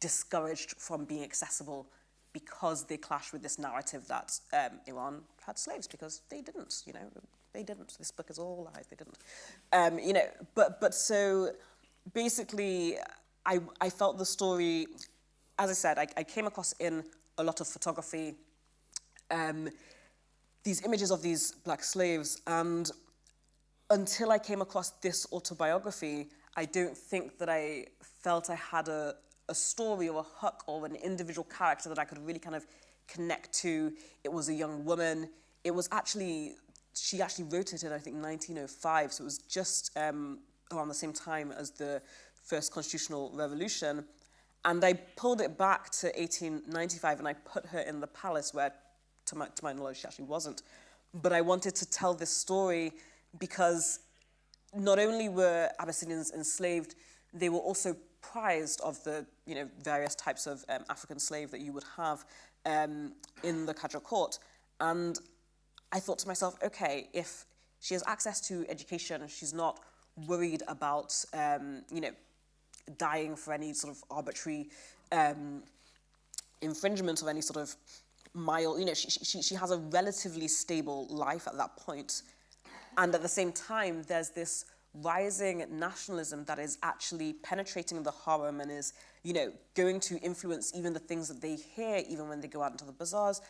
discouraged from being accessible because they clash with this narrative that um, Iran had slaves because they didn't, you know, they didn't. This book is all lies, they didn't. Um, you know, but, but so basically I, I felt the story, as I said, I, I came across in a lot of photography, um, these images of these black slaves and until I came across this autobiography, I don't think that I felt I had a, a story or a hook or an individual character that I could really kind of connect to. It was a young woman. It was actually, she actually wrote it in, I think, 1905. So it was just um, around the same time as the first constitutional revolution. And I pulled it back to 1895 and I put her in the palace where, to my, to my knowledge, she actually wasn't. But I wanted to tell this story because not only were Abyssinians enslaved, they were also prized of the you know various types of um, African slave that you would have um, in the Qajar court. And I thought to myself, okay, if she has access to education, she's not worried about um, you know dying for any sort of arbitrary um, infringement of any sort of mild, you know, she, she, she has a relatively stable life at that point. And at the same time, there's this rising nationalism that is actually penetrating the harem and is, you know, going to influence even the things that they hear, even when they go out into the bazaars.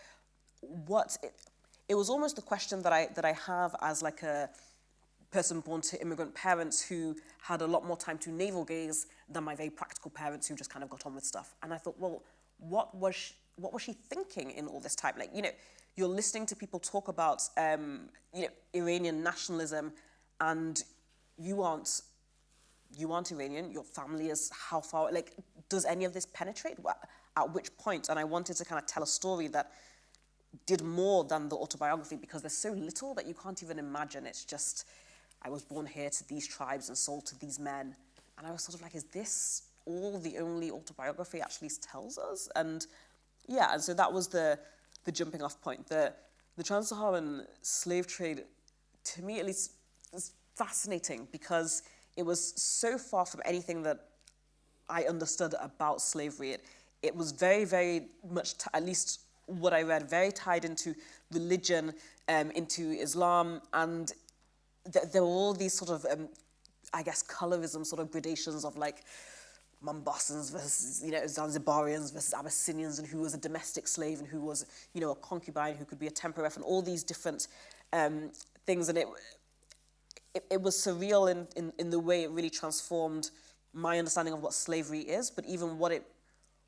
What it, it was almost the question that I that I have as like a person born to immigrant parents who had a lot more time to navel gaze than my very practical parents who just kind of got on with stuff. And I thought, well, what was she, what was she thinking in all this time? Like, you know, you're listening to people talk about, um, you know, Iranian nationalism, and you aren't, you aren't Iranian. Your family is how far? Like, does any of this penetrate? At which point? And I wanted to kind of tell a story that did more than the autobiography because there's so little that you can't even imagine. It's just, I was born here to these tribes and sold to these men. And I was sort of like, is this all the only autobiography actually tells us? And yeah, and so that was the, the jumping off point. The, the trans-Saharan slave trade, to me at least, is fascinating because it was so far from anything that I understood about slavery. It, it was very, very much, at least what I read, very tied into religion, um, into Islam, and th there were all these sort of, um, I guess, colorism sort of gradations of like Mombasans versus, you know, Zanzibarians versus Abyssinians, and who was a domestic slave and who was, you know, a concubine, who could be a temporary and all these different um, things. And it, it, it was surreal in, in, in the way it really transformed my understanding of what slavery is, but even what it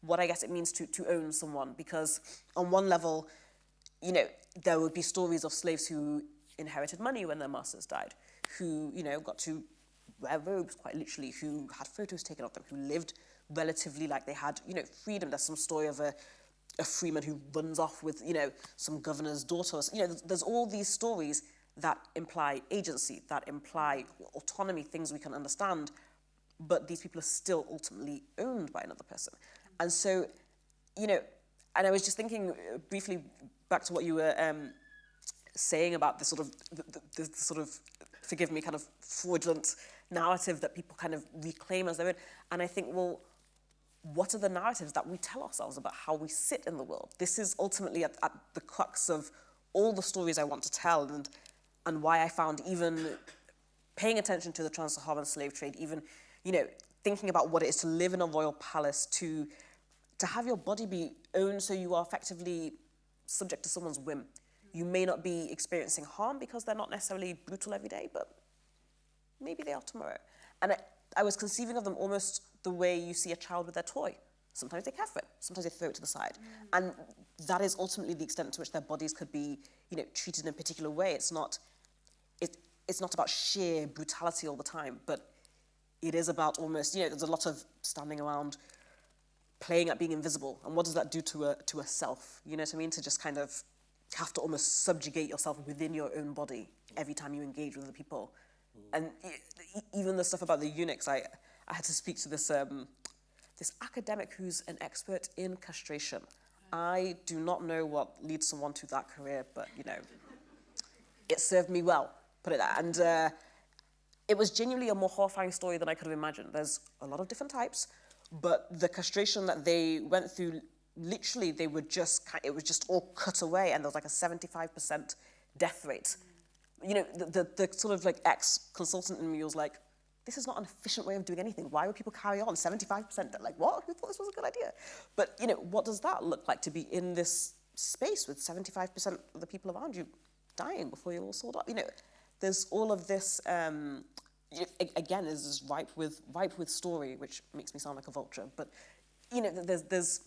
what I guess it means to, to own someone. Because on one level, you know, there would be stories of slaves who inherited money when their masters died, who, you know, got to wear robes quite literally, who had photos taken of them, who lived relatively like they had, you know, freedom. There's some story of a, a freeman who runs off with, you know, some governor's daughter. You know, there's, there's all these stories that imply agency, that imply autonomy, things we can understand, but these people are still ultimately owned by another person. And so, you know, and I was just thinking uh, briefly back to what you were um, saying about the sort of, the, the, the sort of, forgive me, kind of fraudulent narrative that people kind of reclaim as their own. And I think, well, what are the narratives that we tell ourselves about how we sit in the world? This is ultimately at, at the crux of all the stories I want to tell and, and why I found even paying attention to the trans-Saharan slave trade, even, you know, thinking about what it is to live in a royal palace, to to have your body be owned so you are effectively subject to someone's whim. You may not be experiencing harm because they're not necessarily brutal every day, but maybe they are tomorrow. And I, I was conceiving of them almost the way you see a child with their toy. Sometimes they care for it, sometimes they throw it to the side. Mm. And that is ultimately the extent to which their bodies could be, you know, treated in a particular way. It's not, it, it's not about sheer brutality all the time, but it is about almost, you know, there's a lot of standing around playing at being invisible. And what does that do to a, to a self? You know what I mean? To just kind of have to almost subjugate yourself within your own body every time you engage with other people. And even the stuff about the eunuchs, I, I had to speak to this, um, this academic who's an expert in castration. I do not know what leads someone to that career, but you know, it served me well, put it that. And uh, it was genuinely a more horrifying story than I could have imagined. There's a lot of different types. But the castration that they went through, literally, they were just, it was just all cut away, and there was like a 75% death rate. You know, the, the, the sort of like ex-consultant in me was like, this is not an efficient way of doing anything. Why would people carry on 75%? Like, what? Who thought this was a good idea? But, you know, what does that look like to be in this space with 75% of the people around you dying before you're all sold up? You know, there's all of this um, again is ripe with ripe with story, which makes me sound like a vulture. But you know, there's there's,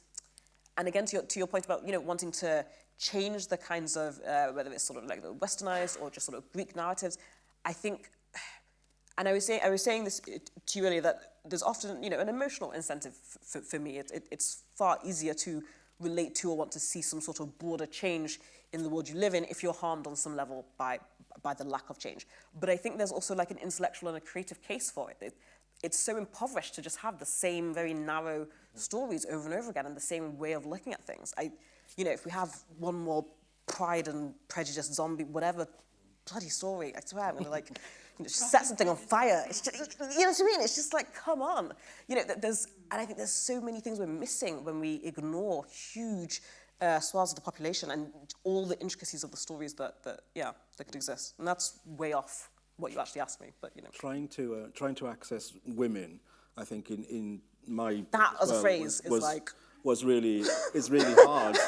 and again to your to your point about you know wanting to change the kinds of uh, whether it's sort of like the westernized or just sort of Greek narratives. I think, and I was saying I was saying this to you earlier that there's often you know an emotional incentive for, for me. It, it, it's far easier to relate to or want to see some sort of broader change in the world you live in if you're harmed on some level by by the lack of change. But I think there's also like an intellectual and a creative case for it. it it's so impoverished to just have the same very narrow stories over and over again and the same way of looking at things. I, you know, if we have one more Pride and Prejudice zombie, whatever bloody story, I swear I'm gonna like, you know, set something on fire. It's just, you know what I mean? It's just like, come on. You know, there's, and I think there's so many things we're missing when we ignore huge uh, swaths of the population and all the intricacies of the stories that, that, yeah, that could exist. And that's way off what you actually asked me, but you know. Trying to, uh, trying to access women, I think in, in my... That as well, a phrase was, is like... Was really, is really hard.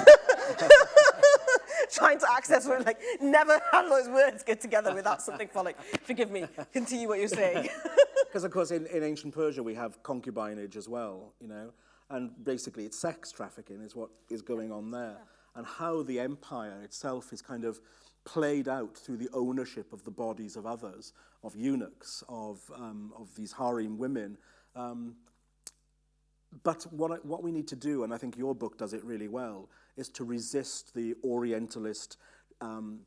trying to access women, like, never have those words get together without something following. Forgive me, continue what you're saying. Because of course in, in ancient Persia we have concubinage as well, you know, and basically it's sex trafficking is what is going on there. And how the empire itself is kind of played out through the ownership of the bodies of others, of eunuchs, of, um, of these harem women. Um, but what, what we need to do, and I think your book does it really well, is to resist the Orientalist um,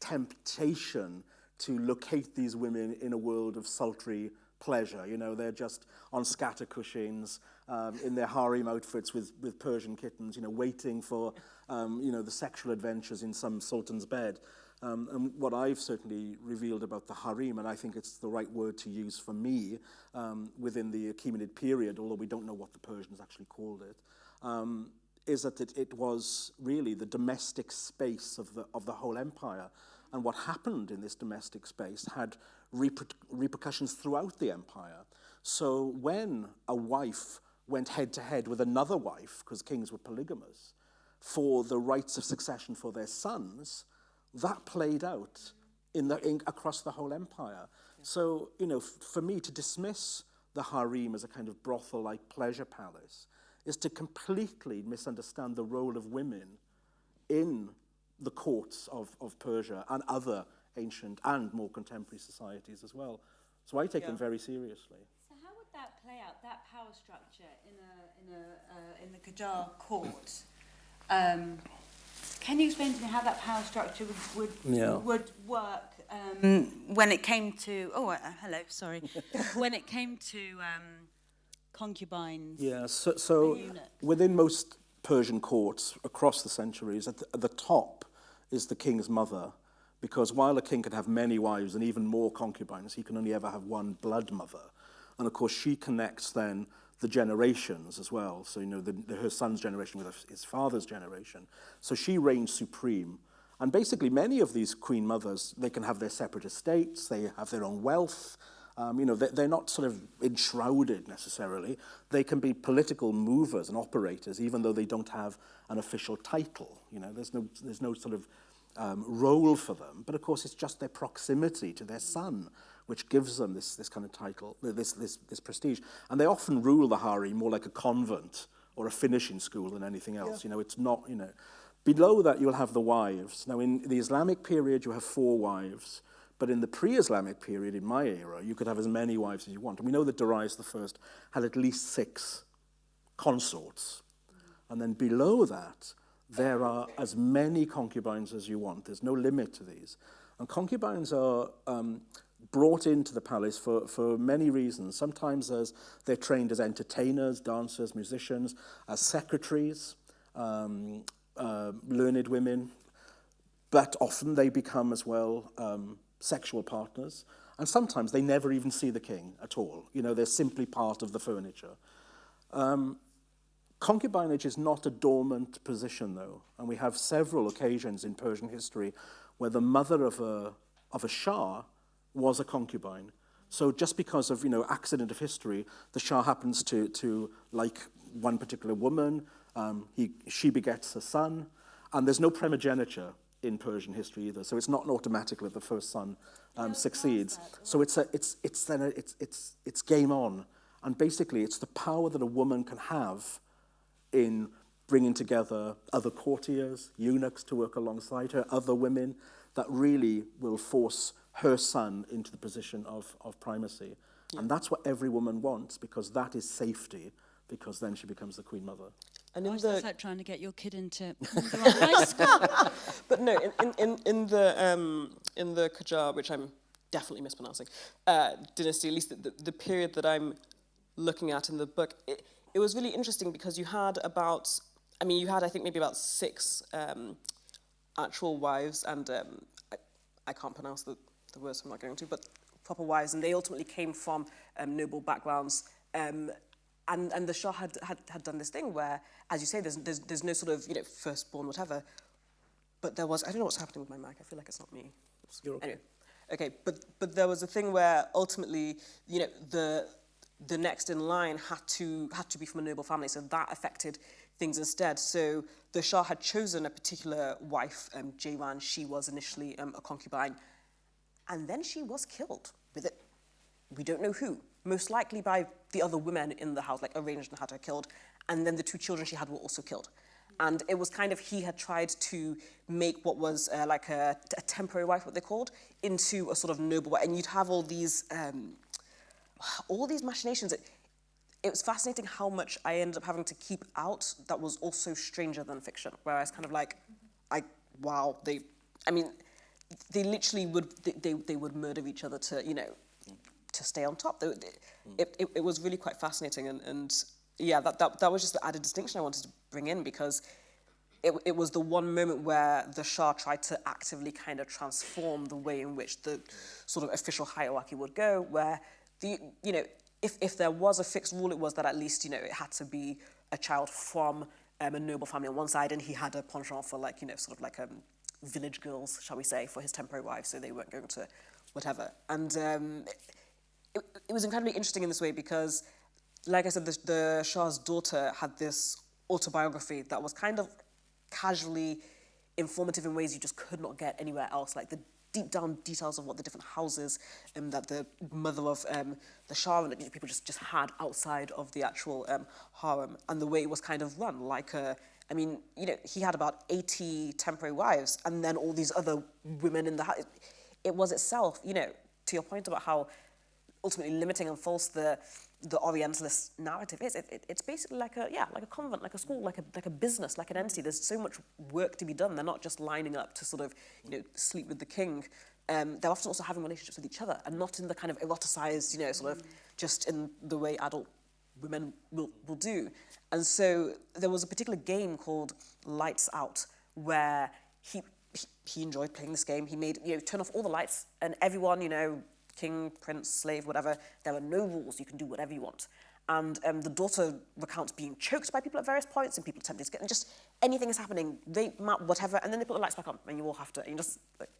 temptation to locate these women in a world of sultry pleasure. You know, they're just on scatter cushions um, in their harem outfits with, with Persian kittens, you know, waiting for, um, you know, the sexual adventures in some sultan's bed. Um, and what I've certainly revealed about the harem, and I think it's the right word to use for me um, within the Achaemenid period, although we don't know what the Persians actually called it, um, is that it, it was really the domestic space of the, of the whole empire. And what happened in this domestic space had reper repercussions throughout the empire. So when a wife went head to head with another wife, because kings were polygamous, for the rights of succession for their sons, that played out in the, in, across the whole empire. Yeah. So, you know, for me to dismiss the harem as a kind of brothel-like pleasure palace is to completely misunderstand the role of women in the courts of, of Persia and other ancient and more contemporary societies as well. So I take yeah. them very seriously. So how would that play out, that power structure in, a, in, a, uh, in the Qajar court? Um, can you explain to me how that power structure would would, Yeah. would work um, when it came to? Oh, uh, hello, sorry. when it came to um, concubines. Yeah, so, so within most Persian courts across the centuries, at the, at the top is the king's mother, because while a king can have many wives and even more concubines, he can only ever have one blood mother. And of course, she connects then the generations as well. So, you know, the, the, her son's generation with his father's generation. So she reigned supreme. And basically, many of these queen mothers, they can have their separate estates, they have their own wealth. Um, you know, they, they're not sort of enshrouded necessarily. They can be political movers and operators, even though they don't have an official title. You know, there's no, there's no sort of um, role for them. But of course, it's just their proximity to their son which gives them this, this kind of title, this, this, this prestige. And they often rule the harem more like a convent or a finishing school than anything else. You know, it's not, you know. Below that, you'll have the wives. Now, in the Islamic period, you have four wives. But in the pre-Islamic period, in my era, you could have as many wives as you want. And we know that Darius I had at least six consorts. And then below that, there are as many concubines as you want. There's no limit to these. And concubines are um, brought into the palace for, for many reasons. Sometimes as they're trained as entertainers, dancers, musicians, as secretaries, um, uh, learned women, but often they become as well um, sexual partners. And sometimes they never even see the king at all. You know, they're simply part of the furniture. Um, concubinage is not a dormant position, though. And we have several occasions in Persian history where the mother of a, of a Shah was a concubine. So just because of, you know, accident of history, the Shah happens to, to like one particular woman, um, he, she begets a son, and there's no primogeniture in Persian history either. So it's not automatic that the first son um, succeeds. So it's, a, it's, it's, then a, it's, it's, it's game on. And basically, it's the power that a woman can have in bringing together other courtiers, eunuchs to work alongside her, other women, that really will force her son into the position of, of primacy. And that's what every woman wants, because that is safety, because then she becomes the queen mother. And in Gosh, the that's like trying to get your kid into the right high school. But no, in, in, in, in the um, in the Qajar, which I'm definitely mispronouncing, uh, dynasty, at least the, the, the period that I'm looking at in the book, it, it was really interesting because you had about, I mean, you had I think maybe about six um, actual wives, and um, I, I can't pronounce the, the words, I'm not going to, but proper wives, and they ultimately came from um, noble backgrounds. Um, and, and the Shah had, had, had done this thing where, as you say, there's, there's, there's no sort of, you know, firstborn, whatever, but there was, I don't know what's happening with my mic. I feel like it's not me. You're okay. Anyway, okay, but, but there was a thing where ultimately, you know, the, the next in line had to, had to be from a noble family, so that affected things instead. So the Shah had chosen a particular wife, um, Jayran. She was initially um, a concubine, and then she was killed with it. We don't know who. Most likely by the other women in the house, like arranged and had her killed. And then the two children she had were also killed. And it was kind of, he had tried to make what was uh, like a, a temporary wife, what they called, into a sort of noble wife. And you'd have all these, um, all these machinations. It, it was fascinating how much I ended up having to keep out that was also stranger than fiction. Whereas kind of like, I wow, they, I mean, they literally would they, they, they would murder each other to you know to stay on top. They, they, it, it, it was really quite fascinating and, and yeah, that, that, that was just the added distinction I wanted to bring in because it, it was the one moment where the Shah tried to actively kind of transform the way in which the sort of official hierarchy would go, where the, you know, if, if there was a fixed rule, it was that at least, you know, it had to be a child from um, a noble family on one side, and he had a penchant for like, you know, sort of like um, village girls, shall we say, for his temporary wives, so they weren't going to whatever. And um, it, it was incredibly interesting in this way because, like I said, the, the Shah's daughter had this autobiography that was kind of casually informative in ways you just could not get anywhere else. Like the deep down details of what the different houses um, that the mother of um, the Shah and people just, just had outside of the actual um, harem and the way it was kind of run. Like, a, I mean, you know, he had about 80 temporary wives and then all these other women in the house. It was itself, you know, to your point about how ultimately limiting and false the the Orientalist narrative is. It, it, it's basically like a yeah, like a convent, like a school, like a like a business, like an entity. There's so much work to be done. They're not just lining up to sort of you know sleep with the king. Um, they're often also having relationships with each other, and not in the kind of eroticized, you know, sort of just in the way adult women will, will do. And so there was a particular game called Lights Out, where he, he, he enjoyed playing this game. He made, you know, turn off all the lights, and everyone, you know, king, prince, slave, whatever. There are no rules. You can do whatever you want. And um, the daughter recounts being choked by people at various points and people attempting to get, and just anything is happening, rape, map, whatever, and then they put the lights back on and you all have to, and you just like,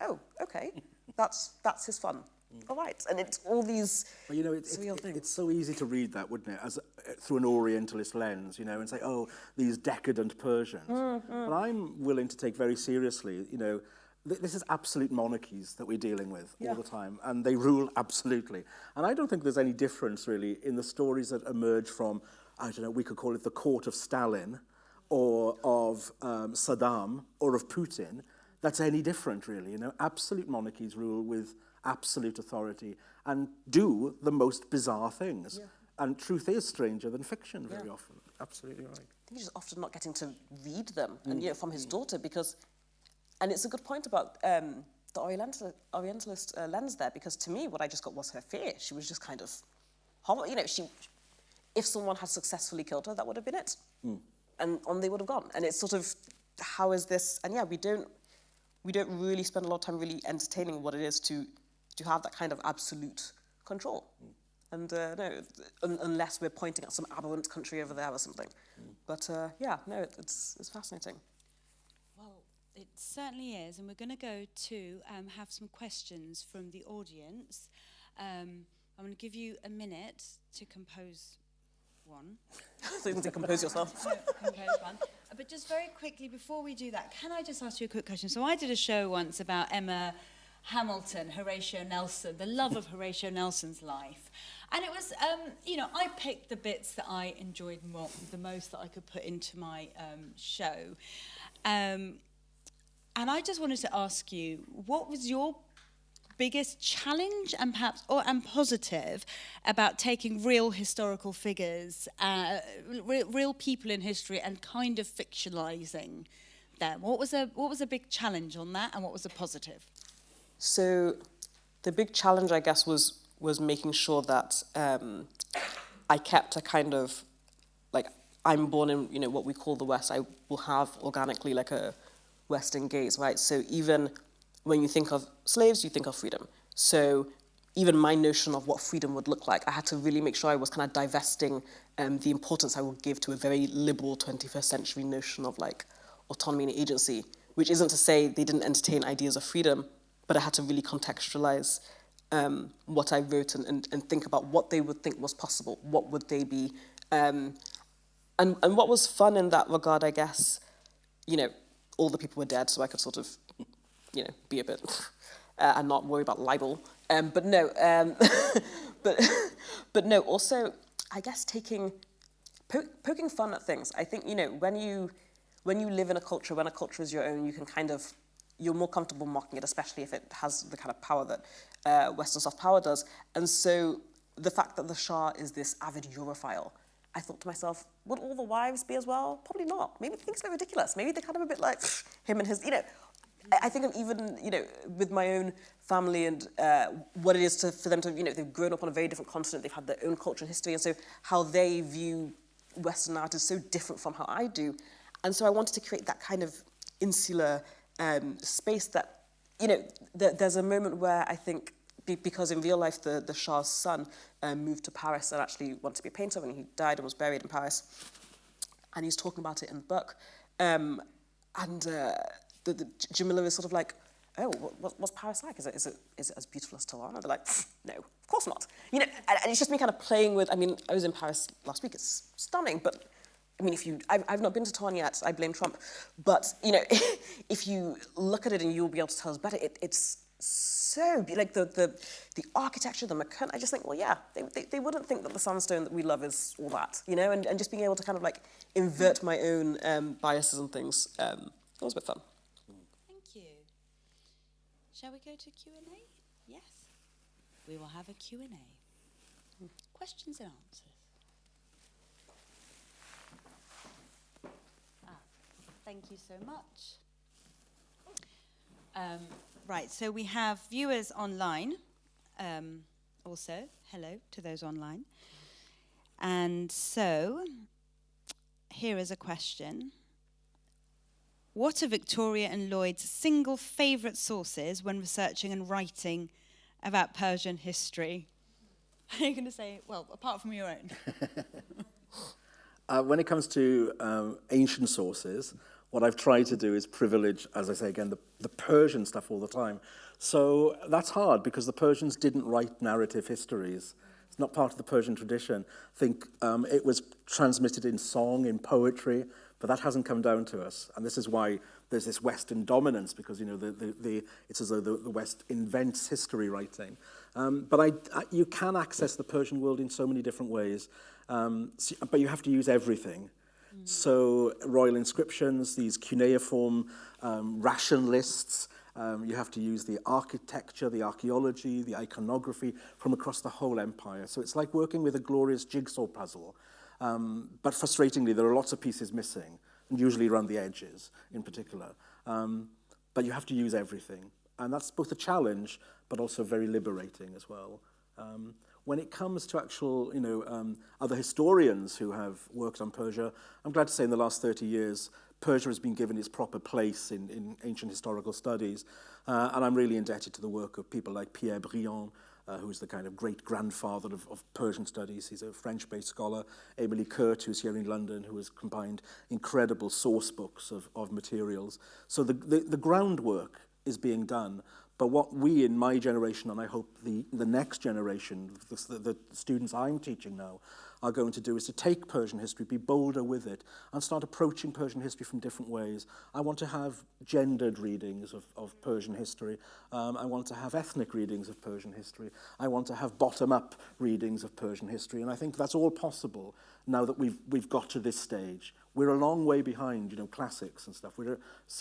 oh, okay, that's, that's his fun. All right, and it's all these Well, you know, it's, surreal it, things. it's so easy to read that, wouldn't it, as uh, through an Orientalist lens, you know, and say, oh, these decadent Persians. But I'm willing to take very seriously, you know, th this is absolute monarchies that we're dealing with Yeah. all the time, and they rule absolutely. And I don't think there's any difference really in the stories that emerge from, I don't know, we could call it the court of Stalin, or of um, Saddam, or of Putin. That's any different, really. You know, absolute monarchies rule with absolute authority and do the most bizarre things. Yeah. And truth is stranger than fiction very Yeah. often. Absolutely right. I think he's just often not getting to read them, and you know, from his daughter, because, and it's a good point about um, the Oriental, Orientalist uh, lens there, because to me, what I just got was her fear. She was just kind of, you know, she, if someone had successfully killed her, that would have been it, and on they would have gone. And it's sort of, how is this? And yeah, we don't, we don't really spend a lot of time really entertaining what it is to, to have that kind of absolute control. And uh, no, un unless we're pointing at some aberrant country over there or something. But uh, yeah, no, it, it's, it's fascinating. Well, it certainly is, and we're going to go to um, have some questions from the audience. Um, I'm going to give you a minute to compose one. so you can decompose yourself. compose one. Uh, But just very quickly before we do that, can I just ask you a quick question? So I did a show once about Emma Hamilton, Horatio Nelson, the love of Horatio Nelson's life. And it was, um, you know, I picked the bits that I enjoyed more, the most that I could put into my um, show. Um, and I just wanted to ask you, what was your biggest challenge and perhaps or and positive about taking real historical figures, uh, re- real people in history, and kind of fictionalizing them? What was a what was a big challenge on that, and what was a positive? So the big challenge, I guess, was was making sure that um, I kept a kind of like I'm born in you know what we call the West. I will have organically like a Western gaze, right? So even when you think of slaves, you think of freedom. So even my notion of what freedom would look like, I had to really make sure I was kind of divesting um, the importance I would give to a very liberal 21st century notion of like autonomy and agency, which isn't to say they didn't entertain ideas of freedom, but I had to really contextualize um, what I wrote and, and, and think about what they would think was possible. What would they be? Um, and, and what was fun in that regard, I guess, you know, all the people were dead, so I could sort of, you know, be a bit uh, and not worry about libel. Um, but no, um, but but no. Also, I guess taking po- poking fun at things. I think you know when you when you live in a culture, when a culture is your own, you can kind of you're more comfortable mocking it, especially if it has the kind of power that uh, Western soft power does. And so the fact that the Shah is this avid Europhile, I thought to myself, would all the wives be as well? Probably not. Maybe they think it's a bit ridiculous. Maybe they're kind of a bit like him and his, you know. I think even, you know, with my own family and uh, what it is to, for them to, you know, they've grown up on a very different continent, they've had their own culture and history, and so how they view Western art is so different from how I do. And so I wanted to create that kind of insular um, space that, you know, th there's a moment where I think, be because in real life the, the Shah's son um, moved to Paris and actually wanted to be a painter and he died and was buried in Paris. And he's talking about it in the book. Um, and uh, the, the, Jamila is sort of like, oh, what, what's Paris like? Is it, is, it, is it as beautiful as Tehran? They're like, no, of course not. You know, and, and it's just me kind of playing with, I mean, I was in Paris last week, it's stunning, but I mean, if you, I've, I've not been to Tehran yet, I blame Trump, but, you know, if you look at it and you'll be able to tell us better, it, it's so, like the, the, the architecture, the mechanic, I just think, well, yeah, they, they, they wouldn't think that the sandstone that we love is all that, you know, and, and just being able to kind of like invert my own um, biases and things, um, it was a bit fun. Thank you. Shall we go to Q&A? Yes. We will have a Q&A. Questions and answers. Ah, thank you so much. Um, right, so we have viewers online um, also. Hello to those online. And so, here is a question. What are Victoria and Lloyd's single favourite sources when researching and writing about Persian history? Are you going to say, well, apart from your own? Uh, when it comes to um, ancient sources, what I've tried to do is privilege, as I say again, the, the Persian stuff all the time. So that's hard because the Persians didn't write narrative histories. It's not part of the Persian tradition. I think um, it was transmitted in song, in poetry, but that hasn't come down to us. And this is why there's this Western dominance, because you know the, the, the, it's as though the, the West invents history writing. Um, but I, I, you can access the Persian world in so many different ways, um, so, but you have to use everything. So royal inscriptions, these cuneiform um, ration lists, um, you have to use the architecture, the archaeology, the iconography from across the whole empire. So it's like working with a glorious jigsaw puzzle. Um, but frustratingly, there are lots of pieces missing, and usually around the edges in particular. Um, but you have to use everything. And that's both a challenge, but also very liberating as well. Um, When it comes to actual, you know, um, other historians who have worked on Persia, I'm glad to say in the last 30 years, Persia has been given its proper place in, in ancient historical studies. Uh, and I'm really indebted to the work of people like Pierre Briand, uh, who is the kind of great-grandfather of, of Persian studies. He's a French-based scholar. Emily Kurt, who's here in London, who has combined incredible source books of, of materials. So the, the, the groundwork is being done, But what we in my generation, and I hope the, the next generation, the, the students I'm teaching now, are going to do is to take Persian history, be bolder with it, and start approaching Persian history from different ways. I want to have gendered readings of, of Persian history. Um, I want to have ethnic readings of Persian history. I want to have bottom-up readings of Persian history. And I think that's all possible now that we've, we've got to this stage. We're a long way behind, you know, classics and stuff. We're a,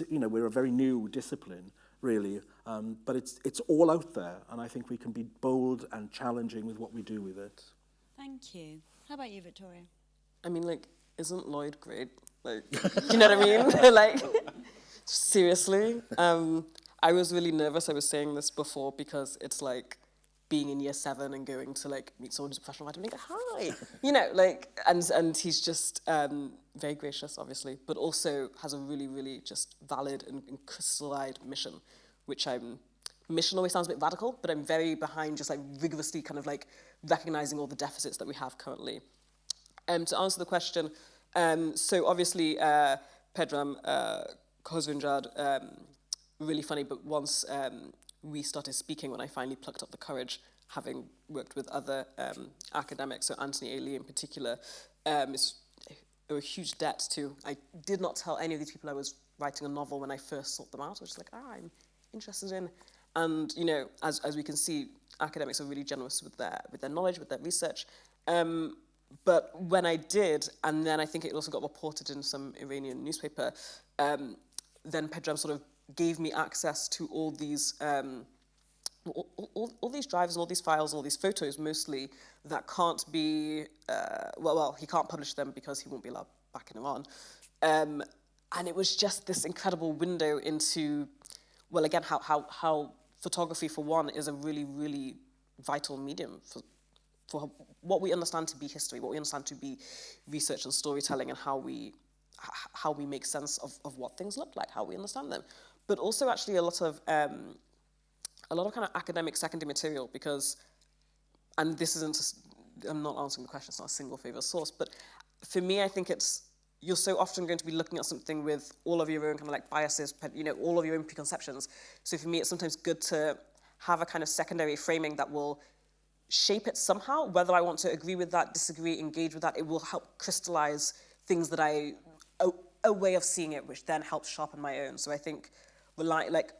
you know, we're a very new discipline. Really. Um, but it's, it's all out there, and I think we can be bold and challenging with what we do with it. Thank you. How about you, Victoria? I mean, like, isn't Lloyd great? Like, you know what I mean? like, seriously. Um, I was really nervous. I was saying this before because it's like being in year seven and going to like meet someone who's a professional writer and being like, hi, you know, like, and and he's just um, very gracious, obviously, but also has a really, really just valid and, and crystallized mission, which I'm. Mission always sounds a bit radical, but I'm very behind just like rigorously kind of like recognizing all the deficits that we have currently. Um, to answer the question, um, so obviously uh, Pedram uh, um, really funny, but once um, we started speaking, when I finally plucked up the courage, having worked with other um, academics, so Anthony A. Lee in particular, um, is a, a huge debt to. I did not tell any of these people I was writing a novel when I first sought them out. I was just like, ah, I'm interested in. And, you know, as, as we can see, academics are really generous with their, with their knowledge, with their research. Um, but when I did, and then I think it also got reported in some Iranian newspaper, um, then Pedram sort of gave me access to all these um, all, all, all these drives, and all these files, and all these photos mostly that can't be, uh, well, well, he can't publish them because he won't be allowed back in Iran. Um, and it was just this incredible window into, well, again, how, how, how photography, for one, is a really, really vital medium for, for what we understand to be history, what we understand to be research and storytelling, and how we, how we make sense of, of what things look like, how we understand them. But also actually a lot of, um, a lot of kind of academic secondary material because, and this isn't, just, I'm not answering the question, it's not a single favorite source, but for me, I think it's, you're so often going to be looking at something with all of your own kind of like biases, you know, all of your own preconceptions. So for me, it's sometimes good to have a kind of secondary framing that will shape it somehow, whether I want to agree with that, disagree, engage with that, it will help crystallize things that I, a, a way of seeing it, which then helps sharpen my own. So I think rely, like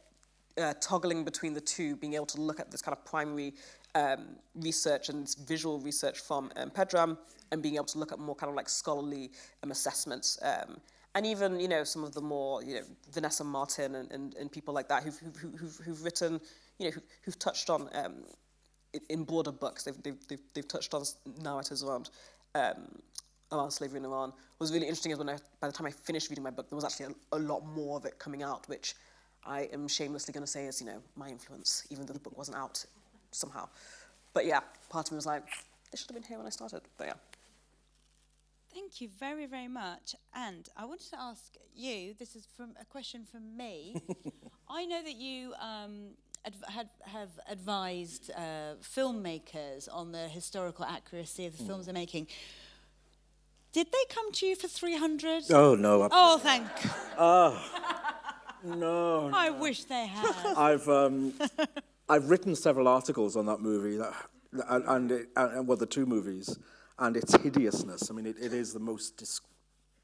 uh, toggling between the two, being able to look at this kind of primary um, research and visual research from um, Pedram and being able to look at more kind of like scholarly um, assessments. Um, and even, you know, some of the more, you know, Vanessa Martin and, and, and people like that who've, who've, who've, who've written, you know, who, who've touched on, um, in broader books, they've, they've, they've, they've touched on narratives around um, around slavery in Iran. What was really interesting is when I, by the time I finished reading my book, there was actually a, a lot more of it coming out, which I am shamelessly going to say is, you know, my influence, even though the book wasn't out somehow. But yeah, part of me was like, this should have been here when I started. But yeah. Thank you very, very much. And I wanted to ask you, this is from a question from me. I know that you um, had, have advised uh, filmmakers on the historical accuracy of the mm. films they're making. Did they come to you for 300? Oh, no. Oh, thank. Oh, no. I wish they had. I've, um, I've written several articles on that movie, that, and, and, it, and, well, the two movies, and its hideousness. I mean, it, it is the most dis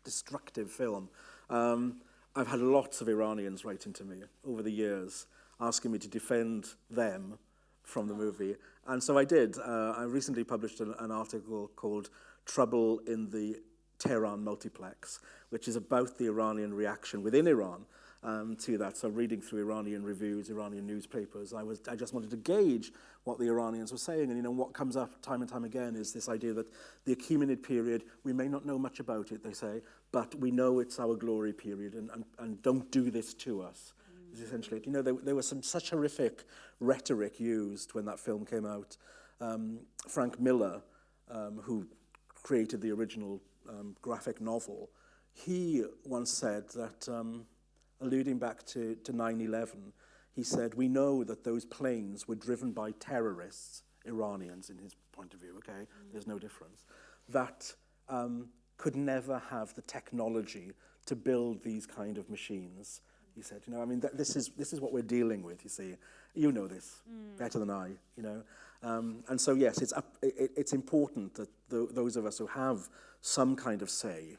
destructive film. Um, I've had lots of Iranians writing to me over the years, asking me to defend them from the movie. And so I did. Uh, I recently published an, an article called Trouble in the Tehran Multiplex, which is about the Iranian reaction within Iran um, to that. So reading through Iranian reviews, Iranian newspapers, I, was, I just wanted to gauge what the Iranians were saying. And you know, what comes up time and time again is this idea that the Achaemenid period, we may not know much about it, they say, but we know it's our glory period and, and, and don't do this to us. Is Essentially, you know, there, there was some such horrific rhetoric used when that film came out. Um, Frank Miller, um, who created the original um, graphic novel, he once said that um, alluding back to, to 9-11, he said, we know that those planes were driven by terrorists, Iranians in his point of view, okay? Mm. There's no difference. That um, could never have the technology to build these kind of machines. He said, you know, I mean, th this, is, this is what we're dealing with, you see. You know this mm. better than I, you know. Um, and so, yes, it's, up, it, it's important that th those of us who have some kind of say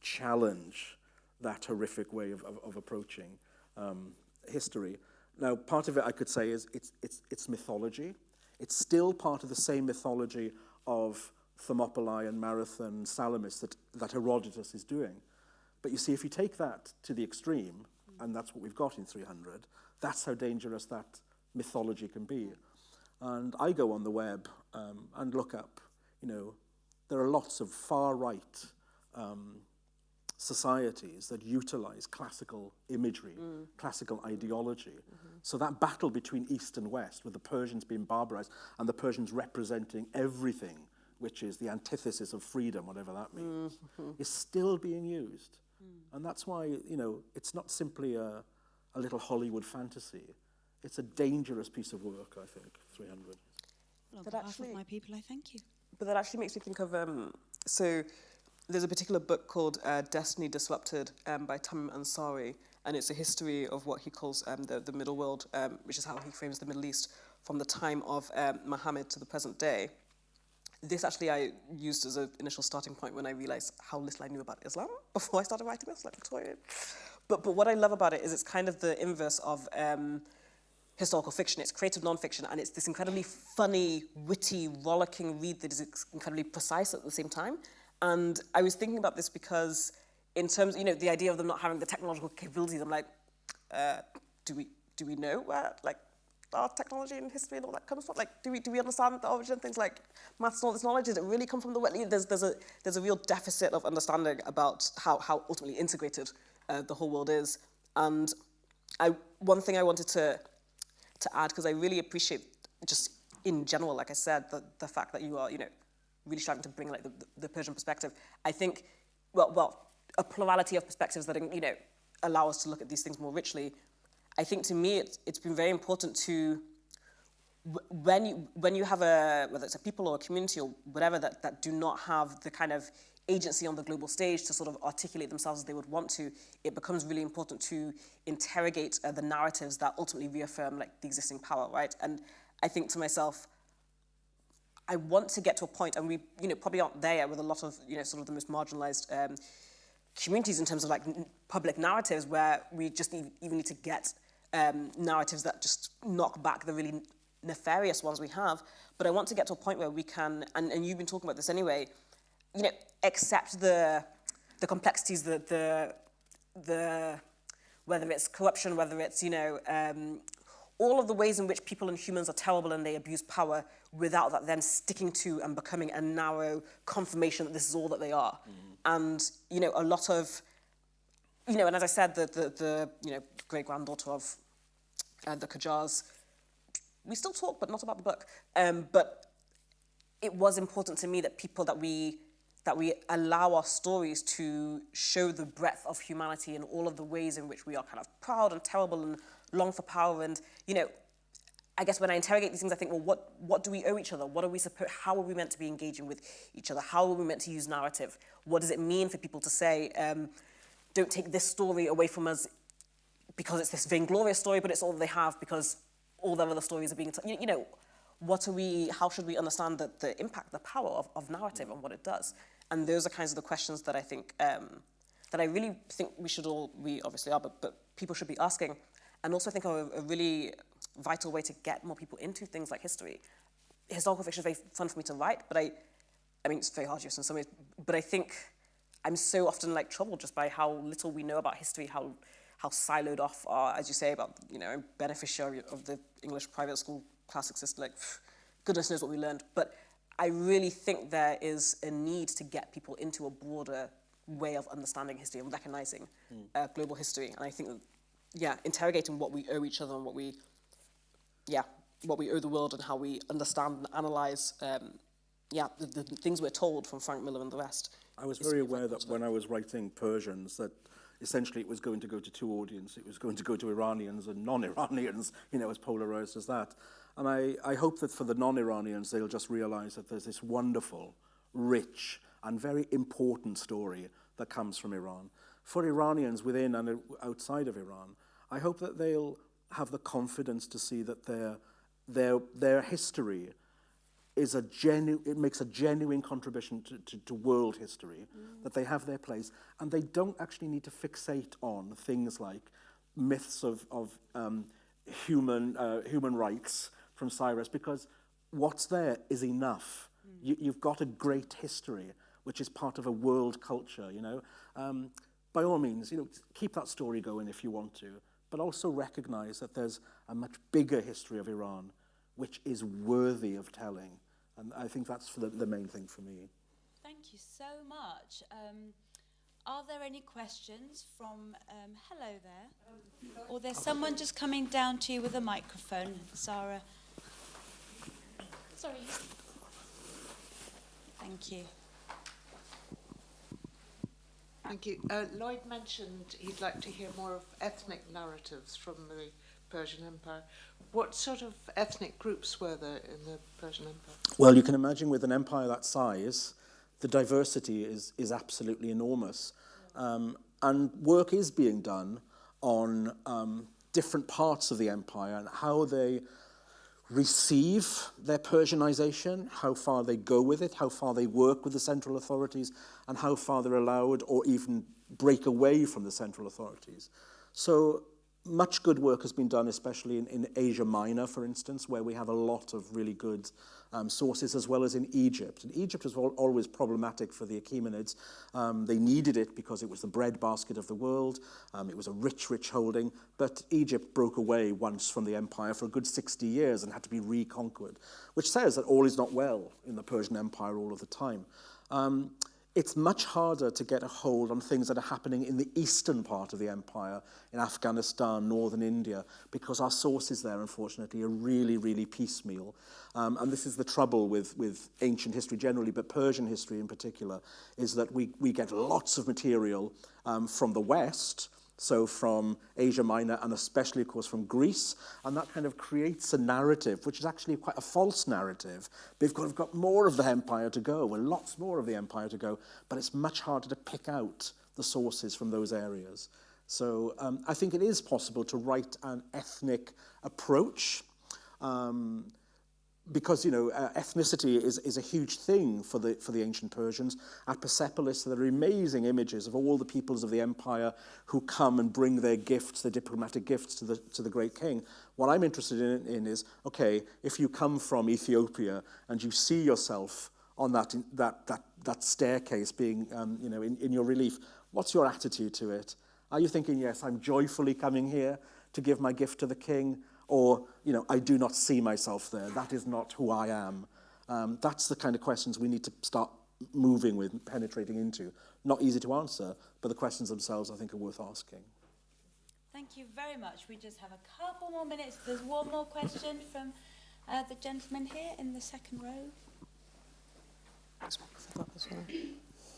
challenge that horrific way of, of, of approaching um, history. Now, part of it I could say is it's, it's, it's mythology. It's still part of the same mythology of Thermopylae and Marathon, Salamis that, that Herodotus is doing. But you see, if you take that to the extreme, and that's what we've got in 300, that's how dangerous that mythology can be. And I go on the web um, and look up, you know, there are lots of far-right um, societies that utilize classical imagery, mm. classical ideology. Mm -hmm. So that battle between East and West, with the Persians being barbarized and the Persians representing everything, which is the antithesis of freedom, whatever that means, mm -hmm. is still being used. Mm. And that's why, you know, it's not simply a, a little Hollywood fantasy. It's a dangerous piece of work, I think, 300. Well, but actually, my people, I thank you. But that actually makes me think of, um, so there's a particular book called uh, Destiny Disrupted um, by Tamim Ansary, and it's a history of what he calls um, the, the middle world, um, which is how he frames the Middle East from the time of um, Muhammad to the present day. This actually I used as an initial starting point when I realized how little I knew about Islam before I started writing this, like Victoria. But, but what I love about it is it's kind of the inverse of um, historical fiction. It's creative nonfiction, and it's this incredibly funny, witty, rollicking read that is incredibly precise at the same time. And I was thinking about this because in terms, you know, the idea of them not having the technological capabilities, I'm like, uh, do we do we know where, like, our technology and history and all that comes from? Like, do we, do we understand the origin of things like maths and all this knowledge? Does it really come from the West? There's, there's, a, there's a real deficit of understanding about how, how ultimately integrated uh, the whole world is. And I, one thing I wanted to, to add, because I really appreciate just in general, like I said, the, the fact that you are, you know, really starting to bring like the, the Persian perspective. I think, well, well, a plurality of perspectives that, you know, allow us to look at these things more richly. I think to me, it's, it's been very important to, when you, when you have a, whether it's a people or a community or whatever, that, that do not have the kind of agency on the global stage to sort of articulate themselves as they would want to, it becomes really important to interrogate uh, the narratives that ultimately reaffirm like the existing power, right? And I think to myself, I want to get to a point, and we, you know, probably aren't there with a lot of, you know, sort of the most marginalized um, communities in terms of like public narratives where we just need, even need to get um, narratives that just knock back the really nefarious ones we have. But I want to get to a point where we can, and, and you've been talking about this anyway, you know, accept the, the complexities, the, the, the, whether it's corruption, whether it's, you know, um, all of the ways in which people and humans are terrible and they abuse power without that then sticking to and becoming a narrow confirmation that this is all that they are. Mm. And, you know, a lot of, you know, and as I said, the, the, the you know, great-granddaughter of uh, the Qajars, we still talk, but not about the book. Um, but it was important to me that people that we that we allow our stories to show the breadth of humanity and all of the ways in which we are kind of proud and terrible and long for power. And, you know, I guess when I interrogate these things, I think, well, what, what do we owe each other? What are we supposed, how are we meant to be engaging with each other? How are we meant to use narrative? What does it mean for people to say, um, don't take this story away from us because it's this vainglorious story, but it's all they have because all their other stories are being, you, you know, what are we, how should we understand the, the impact, the power of, of narrative and what it does? And those are kinds of the questions that I think, um, that I really think we should all, we obviously are, but, but people should be asking and also I think are a, really vital way to get more people into things like history. Historical fiction is very fun for me to write, but I, I mean, it's very arduous in some ways, but I think I'm so often like troubled just by how little we know about history, how, how siloed off are, as you say, about, you know, beneficiary of the English private school classic system, like, pff, goodness knows what we learned. But I really think there is a need to get people into a broader way of understanding history and recognizing mm. uh, global history. And I think yeah, interrogating what we owe each other and what we, yeah, what we owe the world and how we understand and analyze, um, yeah, the, the things we're told from Frank Miller and the rest. I was very aware that when I was writing Persians that essentially it was going to go to two audiences. It was going to go to Iranians and non-Iranians, you know, as polarized as that. And I, I hope that for the non-Iranians, they'll just realize that there's this wonderful, rich, and very important story that comes from Iran. For Iranians within and outside of Iran, I hope that they'll have the confidence to see that their, their, their history is a genu it makes a genuine contribution to, to, to world history, mm. that they have their place, and they don't actually need to fixate on things like myths of, of um, human, uh, human rights from Cyrus, because what's there is enough. Mm. You, you've got a great history, which is part of a world culture, you know. Um, by all means, you know, keep that story going if you want to but also recognize that there's a much bigger history of Iran which is worthy of telling. And I think that's the, the main thing for me. Thank you so much. Um, are there any questions from, um, hello there? Or there's someone just coming down to you with a microphone, Sarah. Sorry. Thank you. Thank you. Uh, Lloyd mentioned he'd like to hear more of ethnic narratives from the Persian Empire. What sort of ethnic groups were there in the Persian Empire? Well, you can imagine with an empire that size, the diversity is, is absolutely enormous. Um, and work is being done on um, different parts of the empire and how they receive their Persianization, how far they go with it, how far they work with the central authorities, and how far they're allowed or even break away from the central authorities. So much good work has been done, especially in, in Asia Minor, for instance, where we have a lot of really good um, sources, as well as in Egypt. And Egypt was al always problematic for the Achaemenids. Um, they needed it because it was the breadbasket of the world. Um, it was a rich, rich holding. But Egypt broke away once from the empire for a good 60 years and had to be reconquered, which says that all is not well in the Persian Empire all of the time. Um, it's much harder to get a hold on things that are happening in the eastern part of the empire, in Afghanistan, northern India, because our sources there, unfortunately, are really, really piecemeal. Um, and this is the trouble with, with ancient history generally, but Persian history in particular, is that we, we get lots of material um, from the west, so from Asia Minor and especially, of course, from Greece. And that kind of creates a narrative, which is actually quite a false narrative. We've got, got more of the empire to go, and lots more of the empire to go, but it's much harder to pick out the sources from those areas. So um, I think it is possible to write an ethnic approach. Um, because you know uh, ethnicity is is a huge thing for the for the ancient Persians at Persepolis there are amazing images of all the peoples of the empire who come and bring their gifts their diplomatic gifts to the to the great king. What i'm interested in, in is okay if you come from Ethiopia and you see yourself on that that that that staircase being um, you know in in your relief what's your attitude to it? Are you thinking yes i'm joyfully coming here to give my gift to the king? Or, you know, I do not see myself there. That is not who I am. Um, that's the kind of questions we need to start moving with, penetrating into. Not easy to answer, but the questions themselves, I think, are worth asking. Thank you very much. We just have a couple more minutes. There's one more question from uh, the gentleman here in the second row.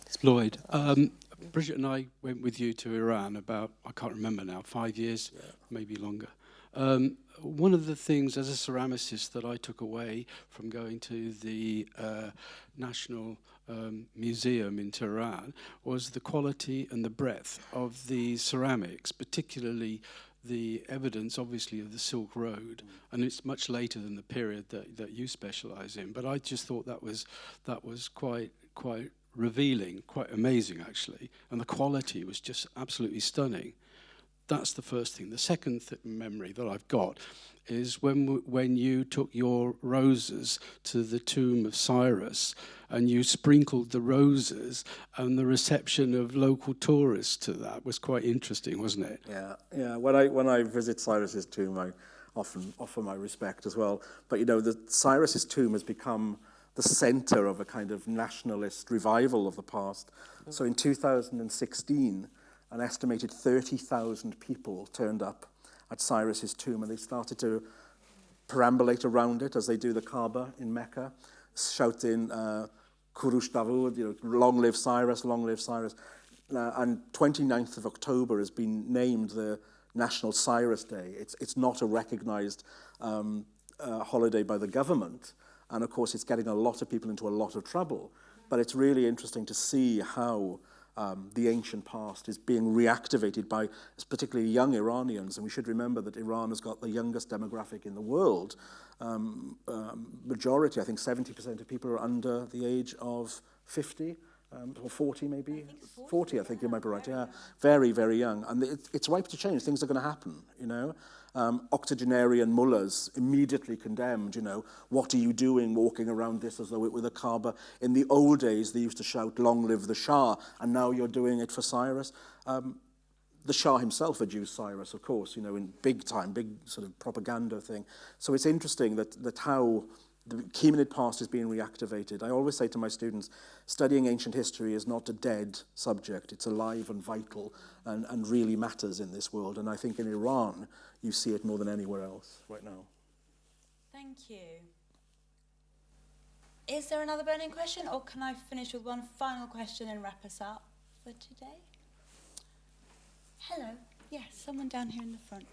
It's Lloyd. Um, Bridget and I went with you to Iran about, I can't remember now, five years, yeah. maybe longer. Um, one of the things as a ceramicist that I took away from going to the uh, National um, Museum in Tehran was the quality and the breadth of the ceramics, particularly the evidence, obviously, of the Silk Road, and it's much later than the period that, that you specialise in. But I just thought that was that was quite quite revealing, quite amazing, actually, and the quality was just absolutely stunning. That's the first thing. The second th memory that I've got is when, when you took your roses to the tomb of Cyrus and you sprinkled the roses and the reception of local tourists to that was quite interesting, wasn't it? Yeah, yeah. When I, when I visit Cyrus's tomb, I often offer my respect as well. But, you know, the Cyrus's tomb has become the center of a kind of nationalist revival of the past. So in 2016, an estimated 30,000 people turned up at Cyrus's tomb and they started to perambulate around it as they do the Kaaba in Mecca, shouting uh, Kurush Davud, you know, long live Cyrus, long live Cyrus. Uh, and 29th of October has been named the National Cyrus Day. It's, it's not a recognized um, uh, holiday by the government. And of course, it's getting a lot of people into a lot of trouble. But it's really interesting to see how um, the ancient past is being reactivated by particularly young Iranians. And we should remember that Iran has got the youngest demographic in the world. Um, um, majority, I think 70% of people are under the age of 50 um, or 40 maybe? I 40, 40, I think yeah, you might be right, yeah. Very, very young. And it, it's ripe to change. Things are going to happen, you know? um, octogenarian mullahs immediately condemned, you know, what are you doing walking around this as though it were the Kaaba? In the old days, they used to shout, long live the Shah, and now you're doing it for Cyrus. Um, the Shah himself adduced Cyrus, of course, you know, in big time, big sort of propaganda thing. So it's interesting that, that how the Achaemenid past is being reactivated. I always say to my students, studying ancient history is not a dead subject. It's alive and vital and, and really matters in this world. And I think in Iran, you see it more than anywhere else right now. Thank you. Is there another burning question, or can I finish with one final question and wrap us up for today? Hello. Yes, someone down here in the front.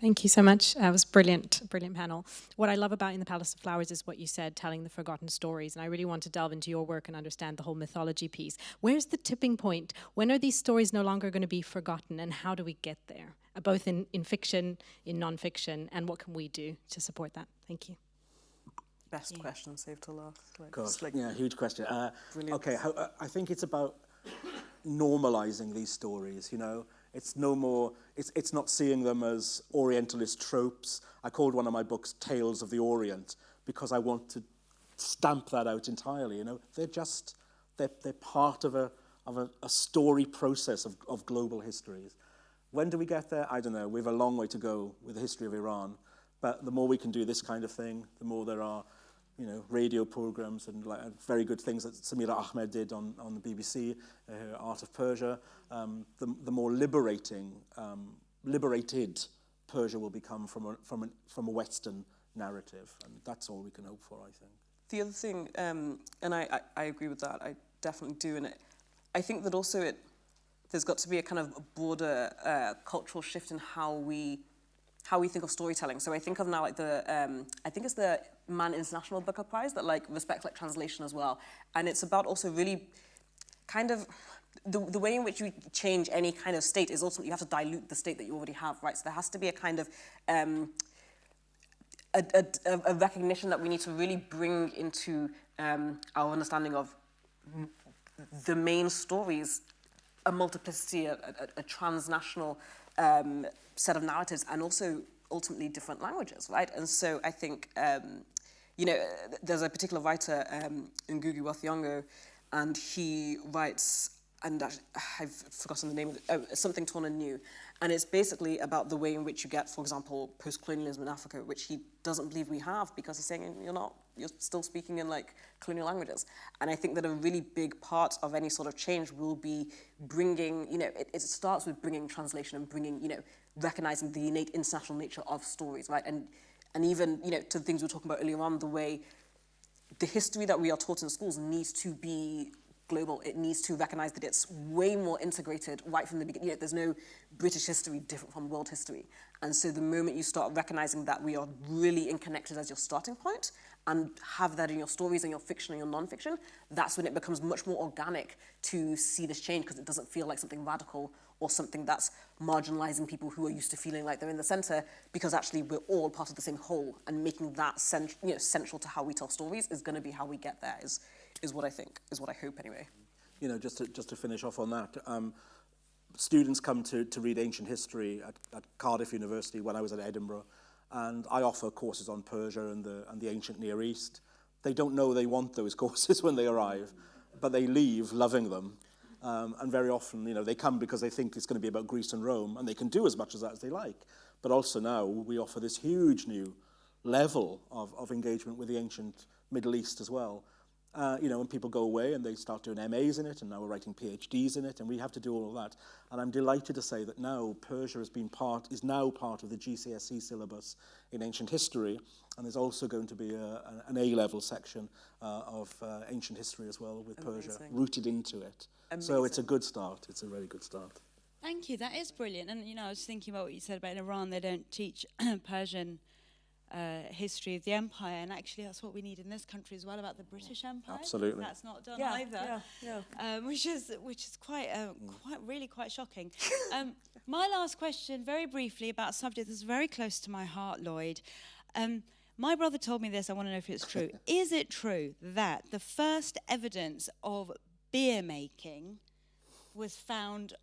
Thank you so much. That was brilliant, brilliant panel. What I love about In the Palace of Flowers is what you said, telling the forgotten stories. And I really want to delve into your work and understand the whole mythology piece. Where's the tipping point? When are these stories no longer going to be forgotten and how do we get there? Uh, both in, in fiction, in nonfiction, and what can we do to support that? Thank you. Best yeah. question, saved to last. Like, like yeah, huge question. Uh, okay, how, uh, I think it's about normalizing these stories, you know. It's no more, it's, it's not seeing them as Orientalist tropes. I called one of my books Tales of the Orient because I want to stamp that out entirely. You know, they're just, they're, they're part of a, of a, a story process of, of global histories. When do we get there? I don't know. We have a long way to go with the history of Iran. But the more we can do this kind of thing, the more there are you know, radio programs and like, very good things that Samira Ahmed did on, on the BBC, uh, Art of Persia, um, the, the more liberating, um, liberated Persia will become from a, from, a, from a Western narrative. And that's all we can hope for, I think. The other thing, um, and I, I, I agree with that, I definitely do, and it, I think that also it, there's got to be a kind of broader uh, cultural shift in how we how we think of storytelling. So I think of now like the, um, I think it's the Man International Booker Prize that like respects like translation as well. And it's about also really kind of, the, the way in which you change any kind of state is ultimately you have to dilute the state that you already have, right? So there has to be a kind of, um, a, a, a recognition that we need to really bring into um, our understanding of the main stories, a multiplicity, a, a, a transnational um, set of narratives and also ultimately different languages, right? And so I think, um, you know, there's a particular writer, um, Ngugi wa Thiong'o, and he writes, and I've forgotten the name of it, oh, Something Torn and New. And it's basically about the way in which you get, for example, post-colonialism in Africa, which he doesn't believe we have because he's saying you're not, you're still speaking in like colonial languages. And I think that a really big part of any sort of change will be bringing, you know, it, it starts with bringing translation and bringing, you know, recognizing the innate international nature of stories, right? And, and even, you know, to the things we were talking about earlier on, the way the history that we are taught in schools needs to be global. It needs to recognize that it's way more integrated right from the beginning. You know, there's no British history different from world history. And so the moment you start recognizing that we are really interconnected as your starting point and have that in your stories and your fiction and your non-fiction, that's when it becomes much more organic to see this change because it doesn't feel like something radical or something that's marginalizing people who are used to feeling like they're in the center because actually we're all part of the same whole and making that cent you know, central to how we tell stories is going to be how we get there is, is what I think, is what I hope anyway. You know, just to, just to finish off on that, um, students come to, to read ancient history at, at Cardiff University when I was at Edinburgh, and I offer courses on Persia and the, and the ancient Near East. They don't know they want those courses when they arrive, but they leave loving them. Um, and very often, you know, they come because they think it's going to be about Greece and Rome, and they can do as much as that as they like. But also now, we offer this huge new level of, of engagement with the ancient Middle East as well. Uh, you know, when people go away and they start doing MAs in it, and now we're writing PhDs in it, and we have to do all of that. And I'm delighted to say that now Persia has been part, is now part of the GCSE syllabus in ancient history, and there's also going to be a, an A-level section uh, of uh, ancient history as well with Amazing. Persia rooted into it. Amazing. So it's a good start. It's a very good start. Thank you. That is brilliant. And you know, I was thinking about what you said about in Iran. They don't teach Persian uh, history of the empire, and actually that's what we need in this country as well about the British Empire. Absolutely, that's not done yeah, either. Yeah, yeah. Um, which is which is quite uh, quite really quite shocking. um, my last question, very briefly, about a subject that's very close to my heart, Lloyd. Um, my brother told me this. I want to know if it's true. is it true that the first evidence of beer making was found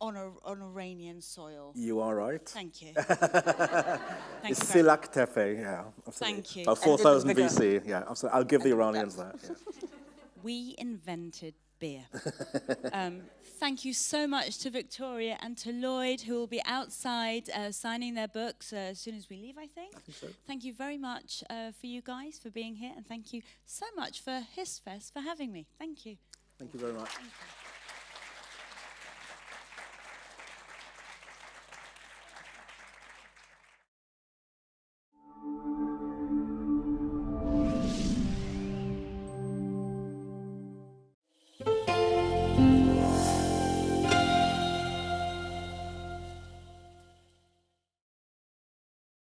on, a, on Iranian soil. You are right. Thank you. Thank it's Silak Tepe, yeah. Absolutely. Thank you. About 4000 BC, yeah. Absolutely. I'll give the Iranians that. Yeah. We invented beer. um, thank you so much to Victoria and to Lloyd, who will be outside uh, signing their books uh, as soon as we leave, I think. I think so. Thank you very much uh, for you guys for being here, and thank you so much for HistFest for having me. Thank you. Thank you very much.